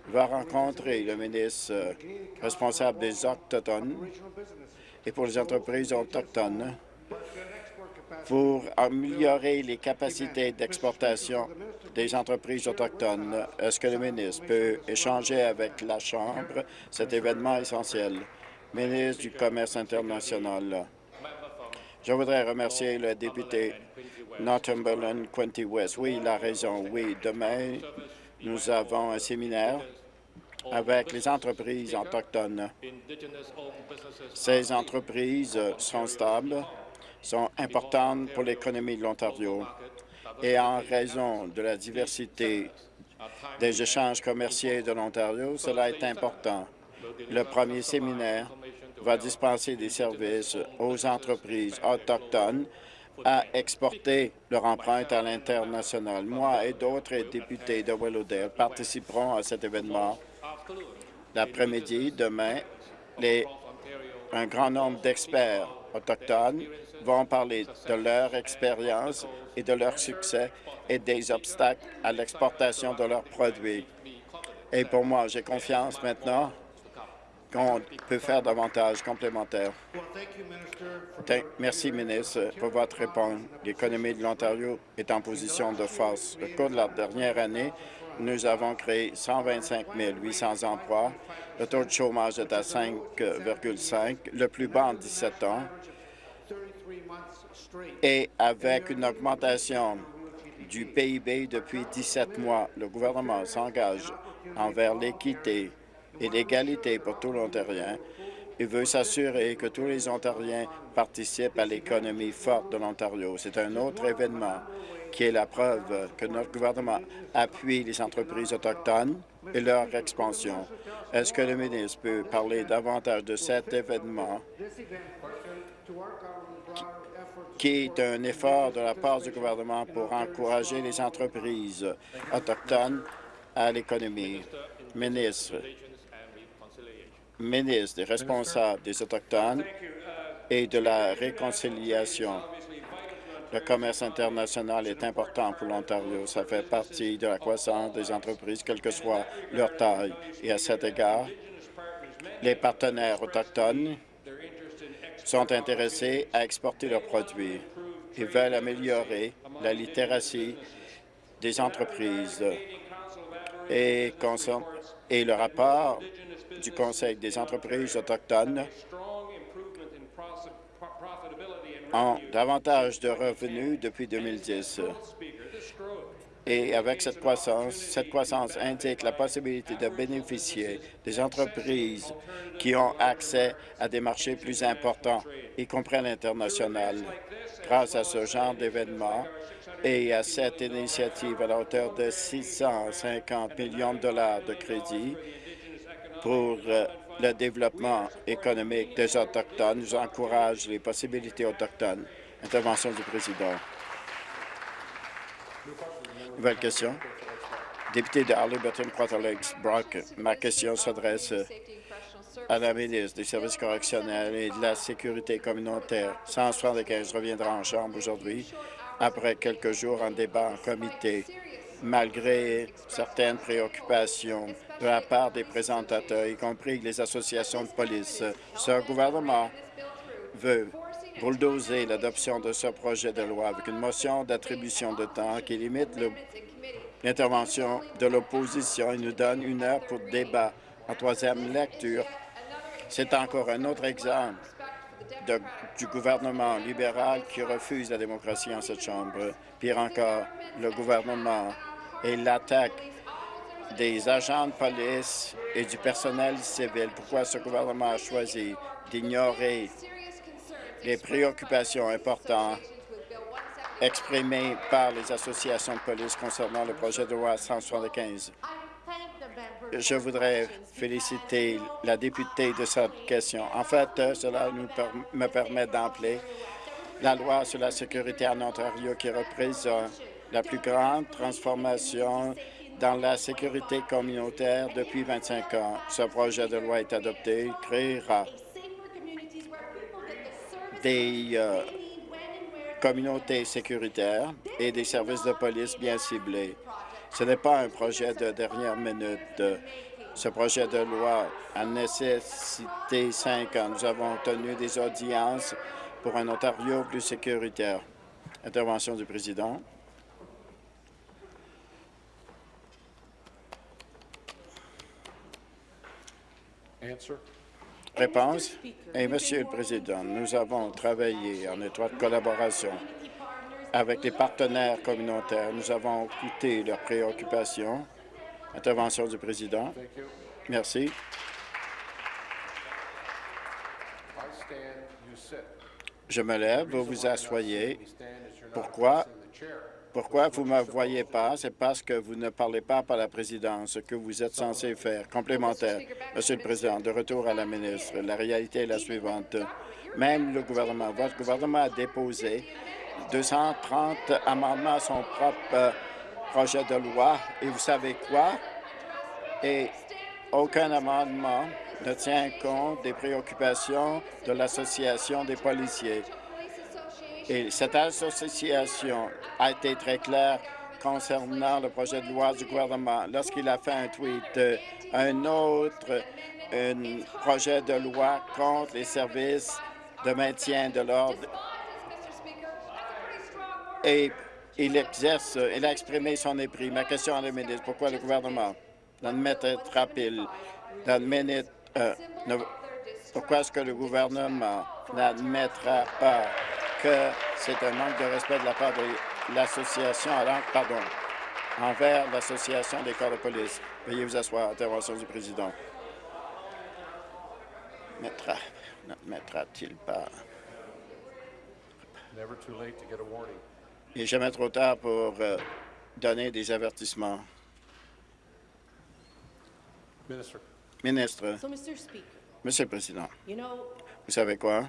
va rencontrer le ministre responsable des Autochtones et pour les entreprises autochtones pour améliorer les capacités d'exportation des entreprises autochtones. Est-ce que le ministre peut échanger avec la Chambre? Cet événement essentiel? Ministre du Commerce international. Je voudrais remercier le député Northumberland Quinty West. Oui, il a raison. Oui, demain, nous avons un séminaire avec les entreprises autochtones. Ces entreprises sont stables, sont importantes pour l'économie de l'Ontario et en raison de la diversité des échanges commerciaux de l'Ontario, cela est important. Le premier séminaire va dispenser des services aux entreprises autochtones à exporter leur empreinte à l'international. Moi et d'autres députés de Willowdale participeront à cet événement. L'après-midi, demain, un grand nombre d'experts autochtones vont parler de leur expérience et de leur succès et des obstacles à l'exportation de leurs produits. Et pour moi, j'ai confiance maintenant qu'on peut faire davantage complémentaire. Merci, ministre, pour votre réponse. L'économie de l'Ontario est en position de force. Au cours de la dernière année, nous avons créé 125 800 emplois. Le taux de chômage est à 5,5, le plus bas en 17 ans. Et avec une augmentation du PIB depuis 17 mois, le gouvernement s'engage envers l'équité et l'égalité pour tous les Ontariens et veut s'assurer que tous les Ontariens participent à l'économie forte de l'Ontario. C'est un autre événement qui est la preuve que notre gouvernement appuie les entreprises autochtones et leur expansion. Est-ce que le ministre peut parler davantage de cet événement qui est un effort de la part du gouvernement pour encourager les entreprises autochtones à l'économie? Ministre, ministre des responsables des Autochtones et de la réconciliation. Le commerce international est important pour l'Ontario. Ça fait partie de la croissance des entreprises, quelle que soit leur taille. Et à cet égard, les partenaires autochtones sont intéressés à exporter leurs produits. Ils veulent améliorer la littératie des entreprises. Et, et le rapport du Conseil des entreprises autochtones ont davantage de revenus depuis 2010. Et avec cette croissance, cette croissance indique la possibilité de bénéficier des entreprises qui ont accès à des marchés plus importants, y compris à l'international. Grâce à ce genre d'événements et à cette initiative à la hauteur de 650 millions de dollars de crédits, pour euh, le développement économique des Autochtones. Nous encourage les possibilités autochtones. Intervention du président. Nouvelle question. Député de Arlington, Quarter Lakes, Brock, ma question s'adresse à la ministre des Services correctionnels et de la Sécurité communautaire. 175 reviendra en Chambre aujourd'hui après quelques jours en débat en comité malgré certaines préoccupations de la part des présentateurs, y compris les associations de police. Ce gouvernement veut bulldozer l'adoption de ce projet de loi avec une motion d'attribution de temps qui limite l'intervention de l'opposition et nous donne une heure pour débat en troisième lecture. C'est encore un autre exemple du gouvernement libéral qui refuse la démocratie en cette Chambre. Pire encore, le gouvernement et l'attaque des agents de police et du personnel civil. Pourquoi ce gouvernement a choisi d'ignorer les préoccupations importantes exprimées par les associations de police concernant le projet de loi 175. Je voudrais féliciter la députée de cette question. En fait, euh, cela me permet d'emplir la loi sur la sécurité en Ontario qui représente la plus grande transformation dans la sécurité communautaire depuis 25 ans. Ce projet de loi est adopté, il créera des euh, communautés sécuritaires et des services de police bien ciblés. Ce n'est pas un projet de dernière minute. Ce projet de loi a nécessité cinq ans. Nous avons tenu des audiences pour un Ontario plus sécuritaire. Intervention du président. Answer. Réponse. Et Monsieur le Président, nous avons travaillé en étroite collaboration avec les partenaires communautaires. Nous avons écouté leurs préoccupations. Intervention du Président. Merci. Je me lève, vous vous asseyez. Pourquoi? Pourquoi vous ne me voyez pas? C'est parce que vous ne parlez pas par la présidence, ce que vous êtes censé faire. Complémentaire. Monsieur le Président, de retour à la ministre, la réalité est la suivante. Même le gouvernement, votre gouvernement a déposé 230 amendements à son propre euh, projet de loi. Et vous savez quoi? Et aucun amendement ne tient compte des préoccupations de l'Association des policiers. Et cette association a été très claire concernant le projet de loi du gouvernement lorsqu'il a fait un tweet. euh, un autre projet de loi contre les services de maintien de l'ordre et il exerce, il a exprimé son mépris. Ma question à la ministre, pourquoi le gouvernement n'admettra-t-il, n'admet- euh, ne- pourquoi est-ce que le gouvernement n'admettra pas que c'est un manque de respect de la part de l'association, alors, pardon, envers l'association des corps de police? Veuillez vous asseoir. Intervention du président. Mettra, n'admettra-t-il pas? Never too late to get a warning. Il n'est jamais trop tard pour euh, donner des avertissements. Minister. Ministre, Monsieur le Président, vous savez quoi?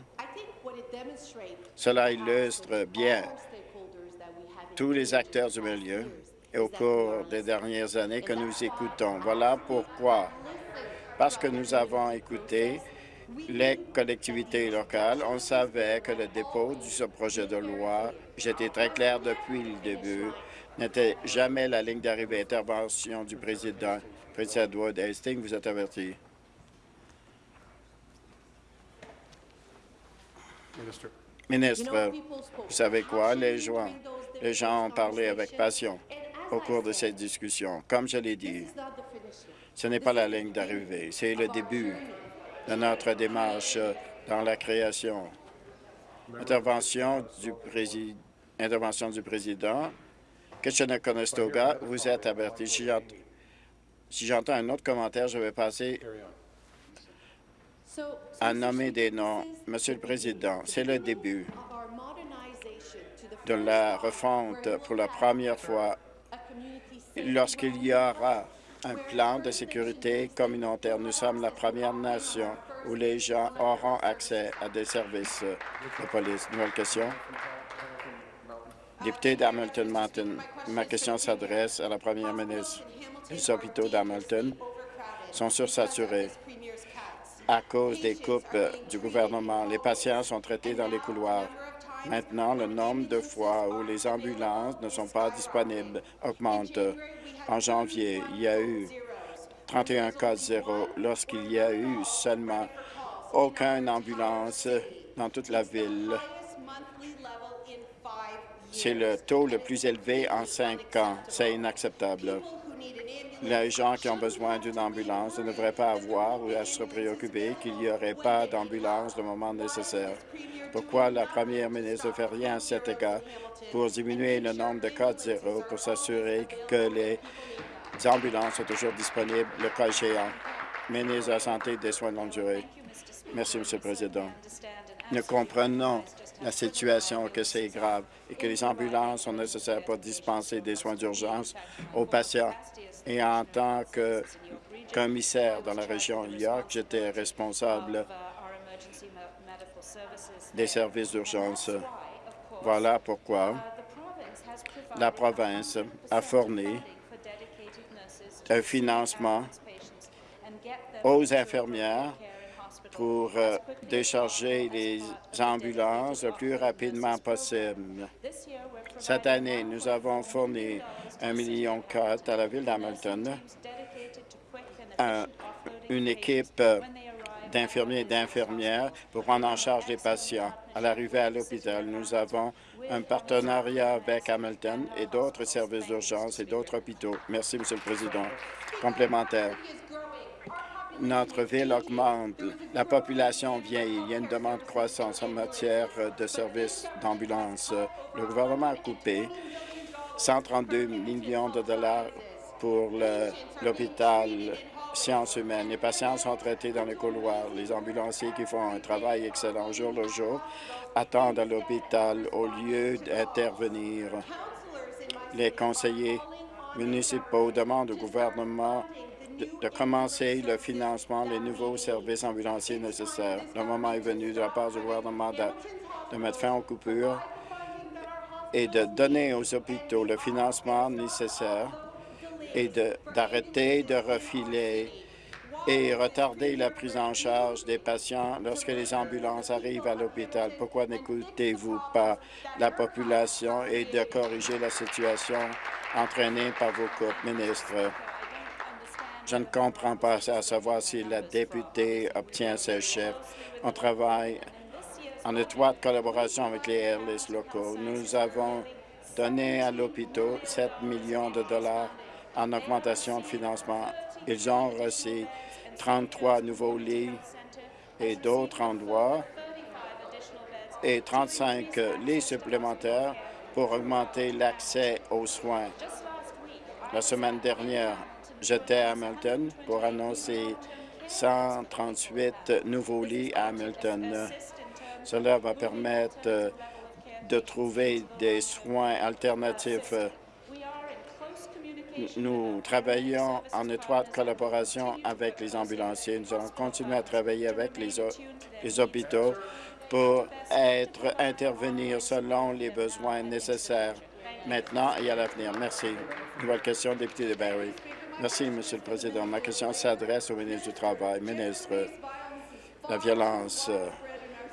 Cela illustre bien tous les acteurs du milieu et au cours des dernières années que nous écoutons. Voilà pourquoi. Parce que nous avons écouté les collectivités locales, on savait que le dépôt de ce projet de loi, j'étais très clair depuis le début, n'était jamais la ligne d'arrivée. Intervention du président. Président Edward Hastings, vous êtes averti. Minister. Ministre, vous savez quoi? Les gens, les gens ont parlé avec passion au cours de cette discussion. Comme je l'ai dit, ce n'est pas la ligne d'arrivée, c'est le début de notre démarche dans la création. Intervention du, prési- Intervention du président. Kitchener-Conestoga, vous êtes averti. Si j'entends un autre commentaire, je vais passer À nommer des noms. Monsieur le Président, c'est le début de la refonte pour la première fois lorsqu'il y aura un plan de sécurité communautaire. Nous sommes la première nation où les gens auront accès à des services de police. Nouvelle question. Député d'Hamilton Mountain, ma question s'adresse à la première ministre. Les hôpitaux d'Hamilton sont sursaturés à cause des coupes du gouvernement. Les patients sont traités dans les couloirs. Maintenant, le nombre de fois où les ambulances ne sont pas disponibles augmente. En janvier, il y a eu 31 cas zéro lorsqu'il y a eu seulement aucune ambulance dans toute la ville. C'est le taux le plus élevé en cinq ans. C'est inacceptable. Les gens qui ont besoin d'une ambulance ne devraient pas avoir ou à se préoccuper qu'il n'y aurait pas d'ambulance au moment nécessaire. Pourquoi la première ministre ne fait rien à cet égard? Pour diminuer le nombre de cas de zéro pour s'assurer que les ambulances sont toujours disponibles le cas échéant? Ministre de la Santé et des Soins de longue durée. Merci, Monsieur le Président. Nous comprenons la situation, que c'est grave et que les ambulances sont nécessaires pour dispenser des soins d'urgence aux patients. Et en tant que commissaire dans la région York, j'étais responsable des services d'urgence. Voilà pourquoi la province a fourni un financement aux infirmières pour euh, décharger les ambulances le plus rapidement possible. Cette année, nous avons fourni un million à la ville d'Hamilton, une équipe d'infirmiers et d'infirmières pour prendre en charge les patients. À l'arrivée à l'hôpital, nous avons un partenariat avec Hamilton et d'autres services d'urgence et d'autres hôpitaux. Merci, Monsieur le Président. Complémentaire notre ville augmente, la population vieillit, il y a une demande croissante en matière de services d'ambulance. Le gouvernement a coupé 132 millions de dollars pour l'hôpital sciences humaines. Les patients sont traités dans les couloirs. Les ambulanciers qui font un travail excellent jour le jour attendent à l'hôpital au lieu d'intervenir. Les conseillers municipaux demandent au gouvernement de, commencer le financement des nouveaux services ambulanciers nécessaires. Le moment est venu de la part du gouvernement de, mettre fin aux coupures et de donner aux hôpitaux le financement nécessaire et d'arrêter de, refiler et retarder la prise en charge des patients lorsque les ambulances arrivent à l'hôpital. Pourquoi n'écoutez-vous pas la population et de corriger la situation entraînée par vos coupes, ministres? Je ne comprends pas à savoir si la députée obtient ses chefs. On travaille en étroite collaboration avec les airlines locaux. Nous avons donné à l'hôpital 7 millions de dollars en augmentation de financement. Ils ont reçu 33 nouveaux lits et d'autres endroits et 35 lits supplémentaires pour augmenter l'accès aux soins. La semaine dernière, J'étais à Hamilton pour annoncer 138 nouveaux lits à Hamilton. Cela va permettre euh, de trouver des soins alternatifs. Nous travaillons en étroite collaboration avec les ambulanciers. Nous allons continuer à travailler avec les, hôpitaux pour être intervenir selon les besoins nécessaires maintenant et à l'avenir. Merci. Nouvelle question, député de Barrie. Merci, Monsieur le Président. Ma question s'adresse au ministre du Travail. Ministre, la violence euh,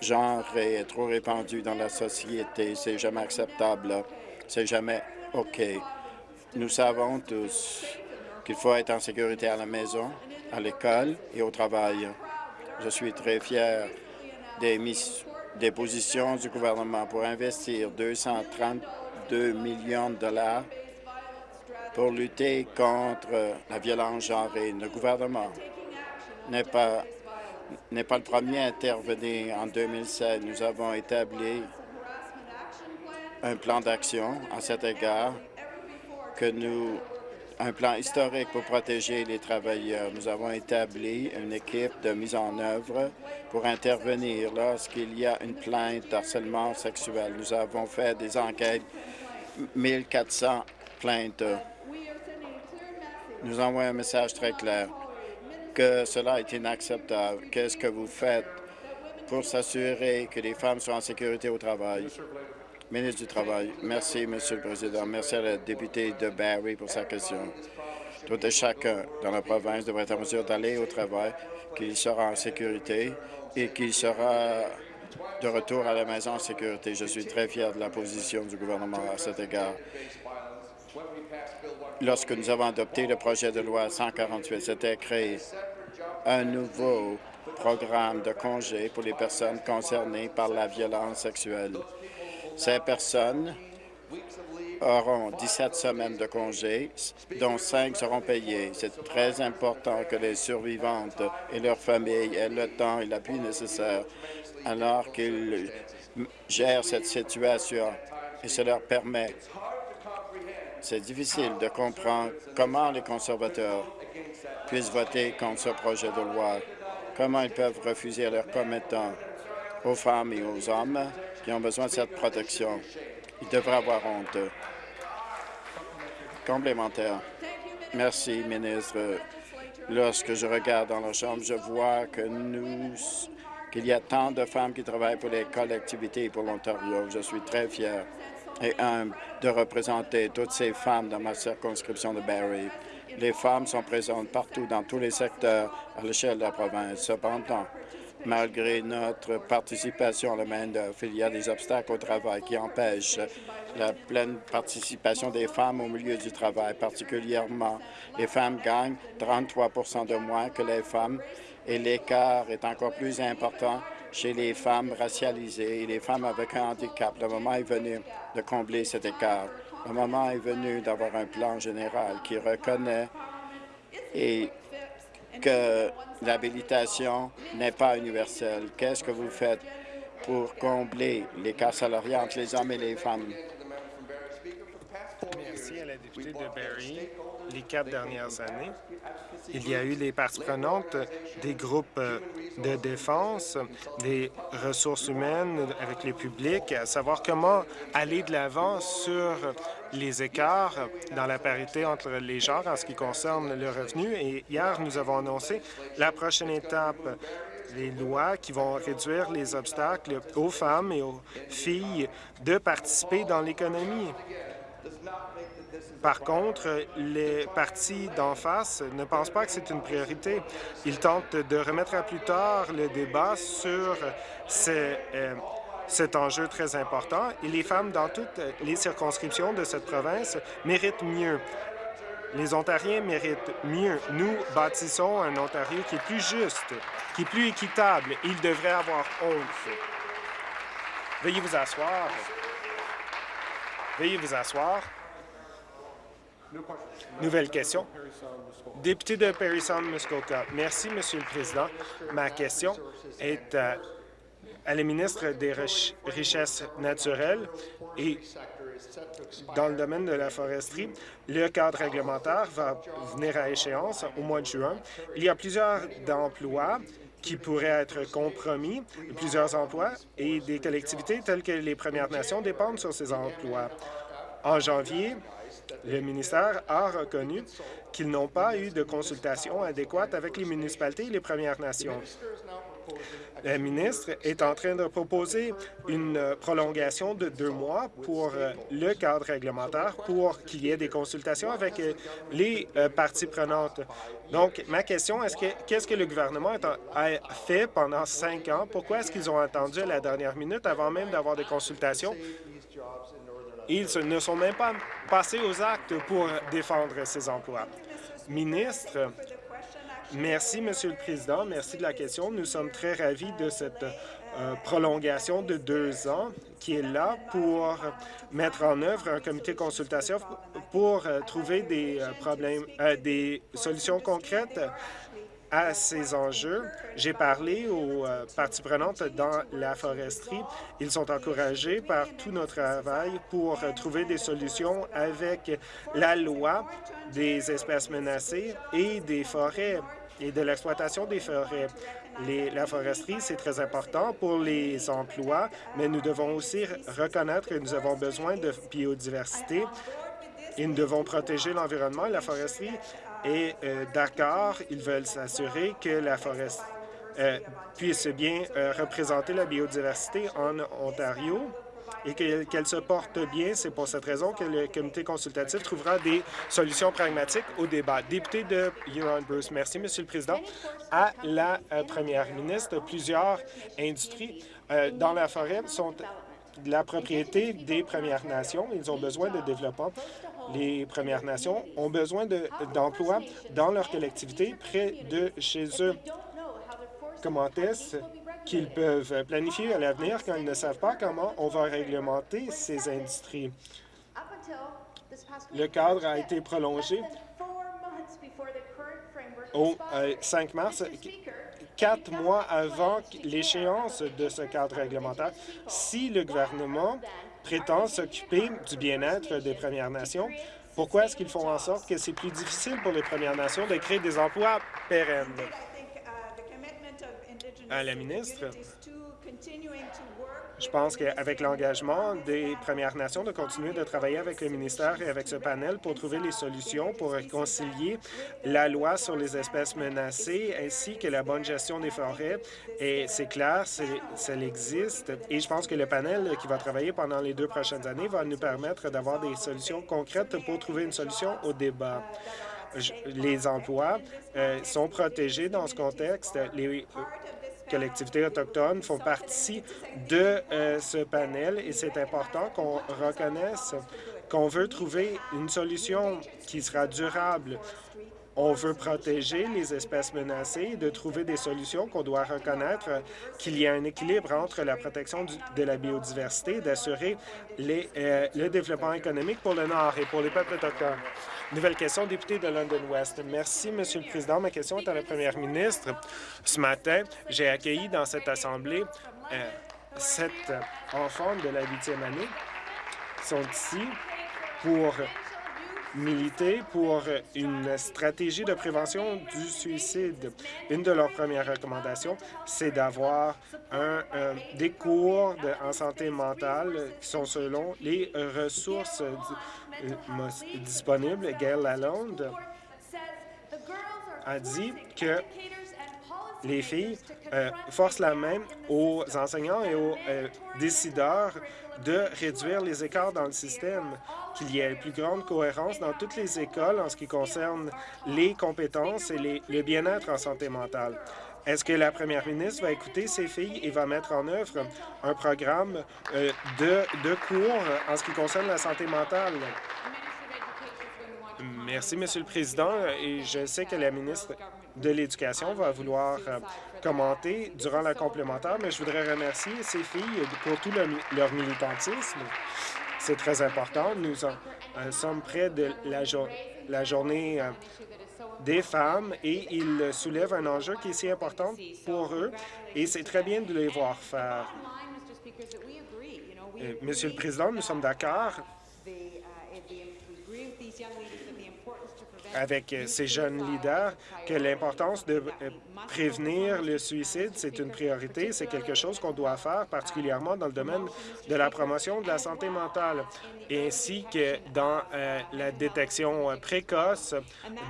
genre est trop répandue dans la société. C'est jamais acceptable. C'est jamais OK. Nous savons tous qu'il faut être en sécurité à la maison, à l'école et au travail. Je suis très fier des, des positions du gouvernement pour investir 232 millions de dollars pour lutter contre la violence genrée. Le gouvernement n'est pas, n'est pas le premier à intervenir. En 2007, nous avons établi un plan d'action à cet égard que nous un plan historique pour protéger les travailleurs. Nous avons établi une équipe de mise en œuvre pour intervenir lorsqu'il y a une plainte d'harcèlement sexuel. Nous avons fait des enquêtes, 1400 plaintes nous envoie un message très clair que cela est inacceptable. Qu'est-ce que vous faites pour s'assurer que les femmes sont en sécurité au travail? Ministre du Travail. Merci, Monsieur le Président. Merci à la députée de Barrie pour sa question. Tout et chacun dans la province devrait être en mesure d'aller au travail, qu'il sera en sécurité et qu'il sera de retour à la maison en sécurité. Je suis très fier de la position du gouvernement à cet égard lorsque nous avons adopté le projet de loi 148, c'était créé un nouveau programme de congé pour les personnes concernées par la violence sexuelle. Ces personnes auront 17 semaines de congé, dont 5 seront payées. C'est très important que les survivantes et leurs familles aient le temps et l'appui nécessaire alors qu'ils gèrent cette situation et cela leur permet. C'est difficile de comprendre comment les conservateurs puissent voter contre ce projet de loi, comment ils peuvent refuser à leurs commettants, aux femmes et aux hommes qui ont besoin de cette protection. Ils devraient avoir honte. Complémentaire. Merci, ministre. Lorsque je regarde dans la Chambre, je vois que nous qu'il y a tant de femmes qui travaillent pour les collectivités et pour l'Ontario. Je suis très fier et humble de représenter toutes ces femmes dans ma circonscription de Barrie. Les femmes sont présentes partout dans tous les secteurs à l'échelle de la province. Cependant, malgré notre participation à la main-d'œuvre, il y a des obstacles au travail qui empêchent la pleine participation des femmes au milieu du travail. Particulièrement, les femmes gagnent 33% de moins que les femmes et l'écart est encore plus important chez les femmes racialisées et les femmes avec un handicap. Le moment est venu de combler cet écart. Le moment est venu d'avoir un plan général qui reconnaît et que l'habilitation n'est pas universelle. Qu'est-ce que vous faites pour combler l'écart salarial entre les hommes et les femmes? Les quatre dernières années, il y a eu les parties prenantes des groupes de défense, des ressources humaines avec le public, à savoir comment aller de l'avant sur les écarts dans la parité entre les genres en ce qui concerne le revenu. Et hier, nous avons annoncé la prochaine étape les lois qui vont réduire les obstacles aux femmes et aux filles de participer dans l'économie. Par contre, les partis d'en face ne pensent pas que c'est une priorité. Ils tentent de remettre à plus tard le débat sur euh, cet enjeu très important et les femmes dans toutes les circonscriptions de cette province méritent mieux. Les Ontariens méritent mieux. Nous bâtissons un Ontario qui est plus juste, qui est plus équitable. Ils devraient avoir honte. Veuillez vous asseoir. Veuillez vous asseoir. Nouvelle question. Député de Perry Sound, Muskoka. Merci, Monsieur le Président. Ma question est à, à la ministre des Richesses naturelles et dans le domaine de la foresterie, le cadre réglementaire va venir à échéance au mois de juin. Il y a plusieurs emplois qui pourraient être compromis, plusieurs emplois, et des collectivités telles que les Premières Nations dépendent sur ces emplois. En janvier, le ministère a reconnu qu'ils n'ont pas eu de consultation adéquate avec les municipalités et les Premières Nations. Le ministre est en train de proposer une prolongation de deux mois pour euh, le cadre réglementaire pour qu'il y ait des consultations avec euh, les euh, parties prenantes. Donc, ma question, est-ce que qu'est-ce que le gouvernement a fait pendant cinq ans? Pourquoi est-ce qu'ils ont attendu à la dernière minute avant même d'avoir des consultations? Ils ne sont même pas passés aux actes pour défendre ces emplois. Ministre, merci, Monsieur le Président. Merci de la question. Nous sommes très ravis de cette euh, prolongation de deux ans qui est là pour mettre en œuvre un comité de consultation pour euh, trouver des euh, problèmes, des solutions concrètes à ces enjeux. J'ai parlé aux euh, parties prenantes dans la foresterie. Ils sont encouragés par tout notre travail pour trouver des solutions avec la loi des espèces menacées et des forêts et de l'exploitation des forêts. la foresterie, c'est très important pour les emplois, mais nous devons aussi reconnaître que nous avons besoin de biodiversité et nous devons protéger l'environnement la foresterie et euh, d'accord, ils veulent s'assurer que la forêt euh, puisse bien euh, représenter la biodiversité en Ontario et qu'elle se porte bien. C'est pour cette raison que le comité consultatif trouvera des solutions pragmatiques au débat. Député de Huron-Bruce, merci, Monsieur le Président. À la première ministre, plusieurs industries dans la forêt sont la propriété des Premières Nations. Ils ont besoin de développement les Premières Nations ont besoin d'emplois dans leur collectivité près de chez eux. Comment est-ce qu'ils peuvent planifier à l'avenir quand ils ne savent pas comment on va réglementer ces industries? Le cadre a été prolongé au 5 euh, mars, quatre mois avant l'échéance de ce cadre réglementaire. Si le gouvernement prétend s'occuper du bien-être des Premières Nations, pourquoi est-ce qu'ils font en sorte que c'est plus difficile pour les Premières Nations de créer des emplois pérennes? À la ministre, je pense qu'avec l'engagement des Premières Nations de continuer de travailler avec le ministère et avec ce panel pour trouver les solutions pour réconcilier la loi sur les espèces menacées ainsi que la bonne gestion des forêts. Et c'est clair, ça existe. Et je pense que le panel qui va travailler pendant les deux prochaines années va nous permettre d'avoir des solutions concrètes pour trouver une solution au débat les emplois euh, sont protégés dans ce contexte. Collectivités autochtones font partie de euh, ce panel et c'est important qu'on reconnaisse qu'on veut trouver une solution qui sera durable. On veut protéger les espèces menacées et de trouver des solutions qu'on doit reconnaître qu'il y a un équilibre entre la protection de la biodiversité et d'assurer euh, le développement économique pour le Nord et pour les peuples autochtones. Nouvelle question, député de London West. Merci, Monsieur le Président. Ma question est à la Première ministre. Ce matin, j'ai accueilli dans cette Assemblée euh, sept enfants de la huitième année qui sont ici pour militer pour une stratégie de prévention du suicide. Une de leurs premières recommandations, c'est d'avoir un, des cours en santé mentale qui sont selon les ressources euh, disponibles. Gail Lalonde a dit que les filles euh, forcent la main aux enseignants et aux euh, décideurs de réduire les écarts dans le système, qu'il y ait une plus grande cohérence dans toutes les écoles en ce qui concerne les compétences et le bien-être en santé mentale. Est-ce que la première ministre va écouter ces filles et va mettre en œuvre un programme de, de cours en ce qui concerne la santé mentale? Merci, Monsieur le Président. Et je sais que la ministre de l'Éducation va vouloir euh, commenter durant la complémentaire, mais je voudrais remercier ces filles pour tout leur militantisme. C'est très important. Nous euh, sommes près de la, journée euh, des femmes et ils soulèvent un enjeu qui est si important pour eux et c'est très bien de les voir faire. Monsieur le Président, nous sommes d'accord avec euh, ces jeunes leaders que l'importance de euh, prévenir le suicide, c'est une priorité, c'est quelque chose qu'on doit faire, particulièrement dans le domaine de la promotion de la santé mentale, ainsi que dans euh, la détection précoce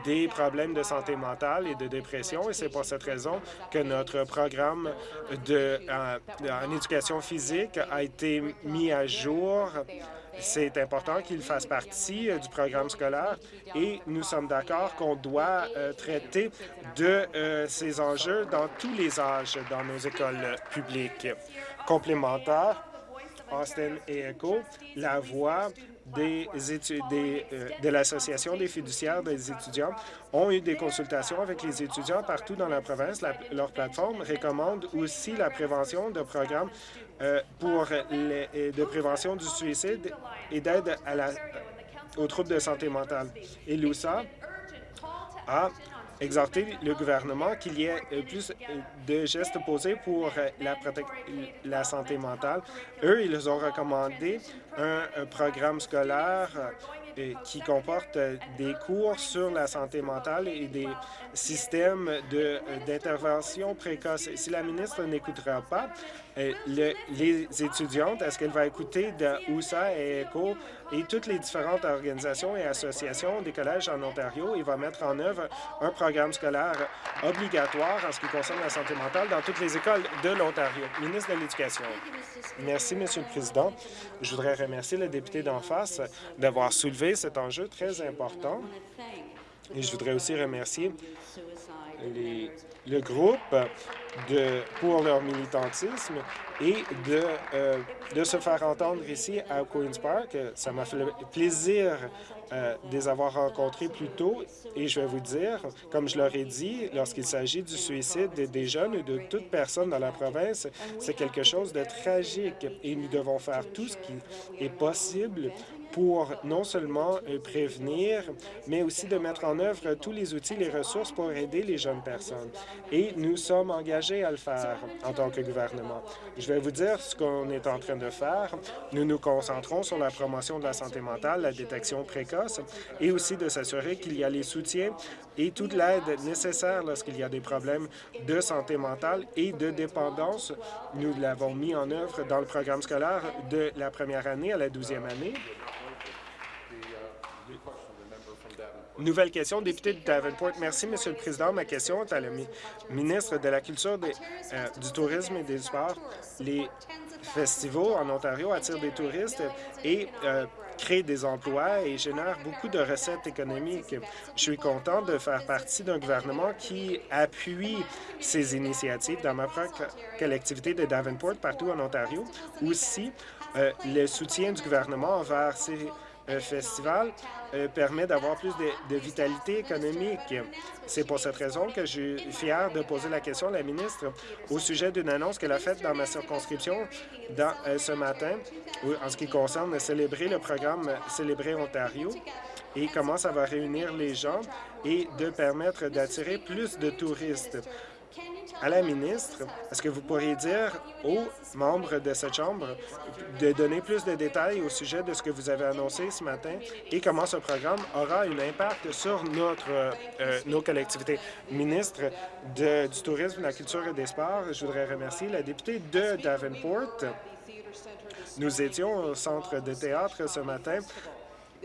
des problèmes de santé mentale et de dépression. Et c'est pour cette raison que notre programme de, en éducation physique a été mis à jour c'est important qu'il fasse partie euh, du programme scolaire et nous sommes d'accord qu'on doit euh, traiter de euh, ces enjeux dans tous les âges dans nos écoles publiques. Complémentaire, Austin et ECHO, la voix des de l'Association des fiduciaires des étudiants ont eu des consultations avec les étudiants partout dans la province. leur plateforme recommande aussi la prévention de programmes euh, pour euh, de prévention du suicide et d'aide aux troubles de santé mentale. Et l'USA a exhorté le gouvernement qu'il y ait euh, plus de gestes posés pour la, la santé mentale. Eux, ils ont recommandé un, un programme scolaire qui comporte des cours sur la santé mentale et des systèmes d'intervention précoce. Si la ministre n'écoutera pas, euh, les étudiantes, est-ce qu'elle va écouter de USA et ECHO et toutes les différentes organisations et associations des collèges en Ontario et va mettre en œuvre un programme scolaire obligatoire en ce qui concerne la santé mentale dans toutes les écoles de l'Ontario? Ministre de l'Éducation. Merci, Monsieur le Président. Je voudrais remercier le député d'en face d'avoir soulevé cet enjeu très important. Et je voudrais aussi remercier le groupe pour leur militantisme et de, euh, de se faire entendre ici à Queen's Park. Ça m'a fait plaisir euh, de les avoir rencontrés plus tôt et je vais vous dire, comme je leur ai dit, lorsqu'il s'agit du suicide des jeunes et de toute personne dans la province, c'est quelque chose de tragique et nous devons faire tout ce qui est possible pour non seulement euh, prévenir, mais aussi de mettre en œuvre tous les outils, les ressources pour aider les jeunes personnes. Et nous sommes engagés à le faire en tant que gouvernement. Je vais vous dire ce qu'on est en train de faire. Nous nous concentrons sur la promotion de la santé mentale, la détection précoce et aussi de s'assurer qu'il y a les soutiens et toute l'aide nécessaire lorsqu'il y a des problèmes de santé mentale et de dépendance. Nous l'avons mis en œuvre dans le programme scolaire de la première année à la douzième année. Nouvelle question, député de Davenport. Merci, Monsieur le Président. Ma question est à la ministre de la Culture, euh, du Tourisme et des Sports. Les festivals en Ontario attirent des touristes et euh, créent des emplois et génèrent beaucoup de recettes économiques. Je suis content de faire partie d'un gouvernement qui appuie ces initiatives dans ma propre collectivité de Davenport, partout en Ontario. Aussi, euh, le soutien du gouvernement envers ces festival euh, permet d'avoir plus de, vitalité économique. C'est pour cette raison que je suis fier de poser la question à la ministre au sujet d'une annonce qu'elle a faite dans ma circonscription euh, ce matin en ce qui concerne célébrer le programme Célébrer Ontario et comment ça va réunir les gens et de permettre d'attirer plus de touristes à la ministre, est-ce que vous pourriez dire aux membres de cette Chambre de donner plus de détails au sujet de ce que vous avez annoncé ce matin et comment ce programme aura un impact sur euh, nos collectivités? Ministre du Tourisme, de la Culture et des Sports, je voudrais remercier la députée de Davenport. Nous étions au centre de théâtre ce matin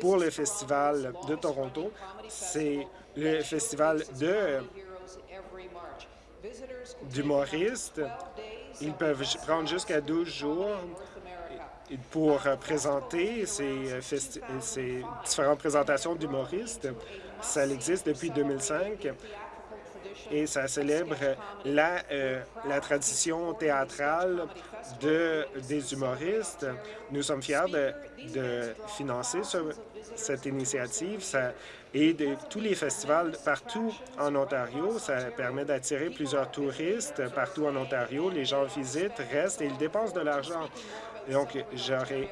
pour le Festival de Toronto. C'est le festival de d'humoristes. Ils peuvent prendre jusqu'à 12 jours pour présenter ces, ces différentes présentations d'humoristes. Ça existe depuis 2005 et ça célèbre la, euh, la tradition théâtrale de, des humoristes. Nous sommes fiers de, de financer cette initiative. Ça et de tous les festivals partout en Ontario. Ça permet d'attirer plusieurs touristes partout en Ontario. Les gens visitent, restent et ils dépensent de l'argent. Donc,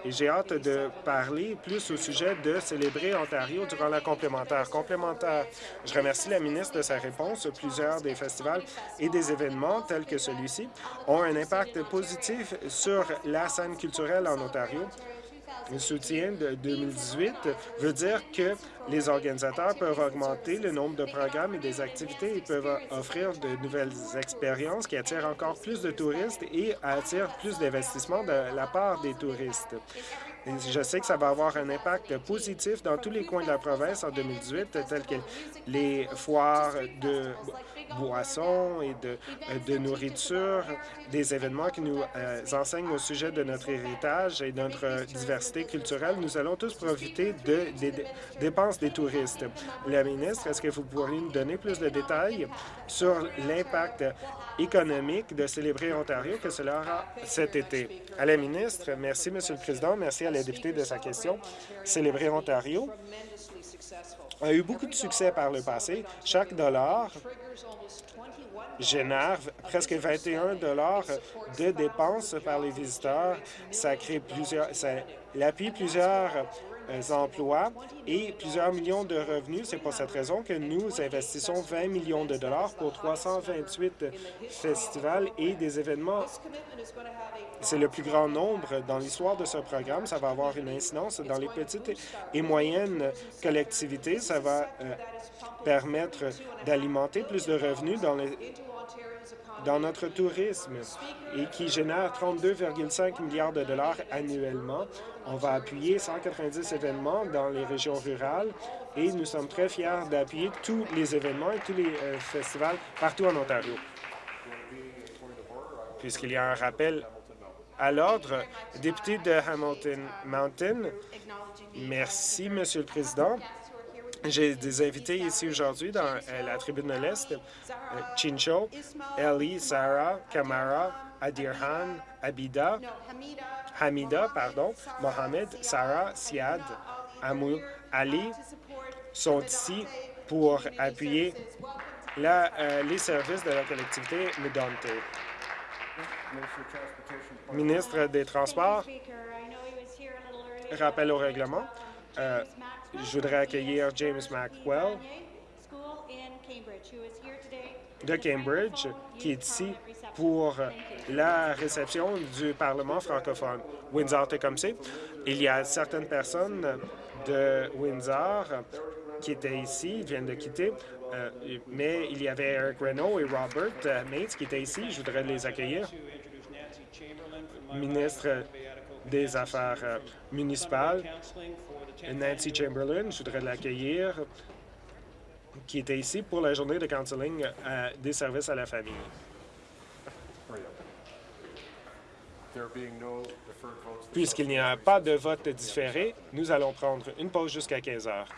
j'ai hâte de parler plus au sujet de célébrer Ontario durant la complémentaire. Complémentaire, je remercie la ministre de sa réponse. Plusieurs des festivals et des événements tels que celui-ci ont un impact positif sur la scène culturelle en Ontario. Soutien de 2018 veut dire que les organisateurs peuvent augmenter le nombre de programmes et des activités et peuvent offrir de nouvelles expériences qui attirent encore plus de touristes et attirent plus d'investissements de la part des touristes. je sais que ça va avoir un impact positif dans tous les coins de la province en 2018, tels que les foires de boissons et de, euh, de nourriture, des événements qui nous euh, enseignent au sujet de notre héritage et de notre diversité culturelle. Nous allons tous profiter de, des dépenses des touristes. La ministre, est-ce que vous pourriez nous donner plus de détails sur l'impact économique de célébrer Ontario que cela aura cet été? À la ministre, merci, Monsieur le Président. Merci à la députée de sa question. Célébrer Ontario a eu beaucoup de succès par le passé. Chaque dollar génère presque 21 dollars de dépenses par les visiteurs. Ça crée plusieurs, ça appuie plusieurs emplois et plusieurs millions de revenus. C'est pour cette raison que nous investissons 20 millions de dollars pour 328 festivals et des événements. C'est le plus grand nombre dans l'histoire de ce programme. Ça va avoir une incidence dans les petites et moyennes collectivités. Ça va euh, permettre d'alimenter plus de revenus dans les dans notre tourisme et qui génère 32,5 milliards de dollars annuellement. On va appuyer 190 événements dans les régions rurales et nous sommes très fiers d'appuyer tous les événements et tous les euh, festivals partout en Ontario. Puisqu'il y a un rappel à l'ordre, député de Hamilton Mountain, merci, Monsieur le Président. J'ai des invités ici aujourd'hui dans euh, la tribune de l'Est. Euh, Chincho, Ellie, Sarah, Kamara, Adirhan, Abida, Hamida, pardon, Mohamed, Sarah, Siad, Amou, Ali sont ici pour appuyer euh, les services de la collectivité Medonte. Ministre des Transports, rappel au règlement. Je voudrais accueillir James Maxwell de Cambridge, qui est ici pour la réception du Parlement francophone. Windsor-Tecumseh, il y a certaines personnes de Windsor qui étaient ici, viennent de quitter, euh, mais il y avait Eric Renault et Robert Mates qui étaient ici. Je voudrais les accueillir. Ministre des Affaires municipales, Nancy Chamberlain, je voudrais l'accueillir, qui était ici pour la journée de counseling euh, des services à la famille. Puisqu'il n'y a pas de vote différé, nous allons prendre une pause jusqu'à 15 heures.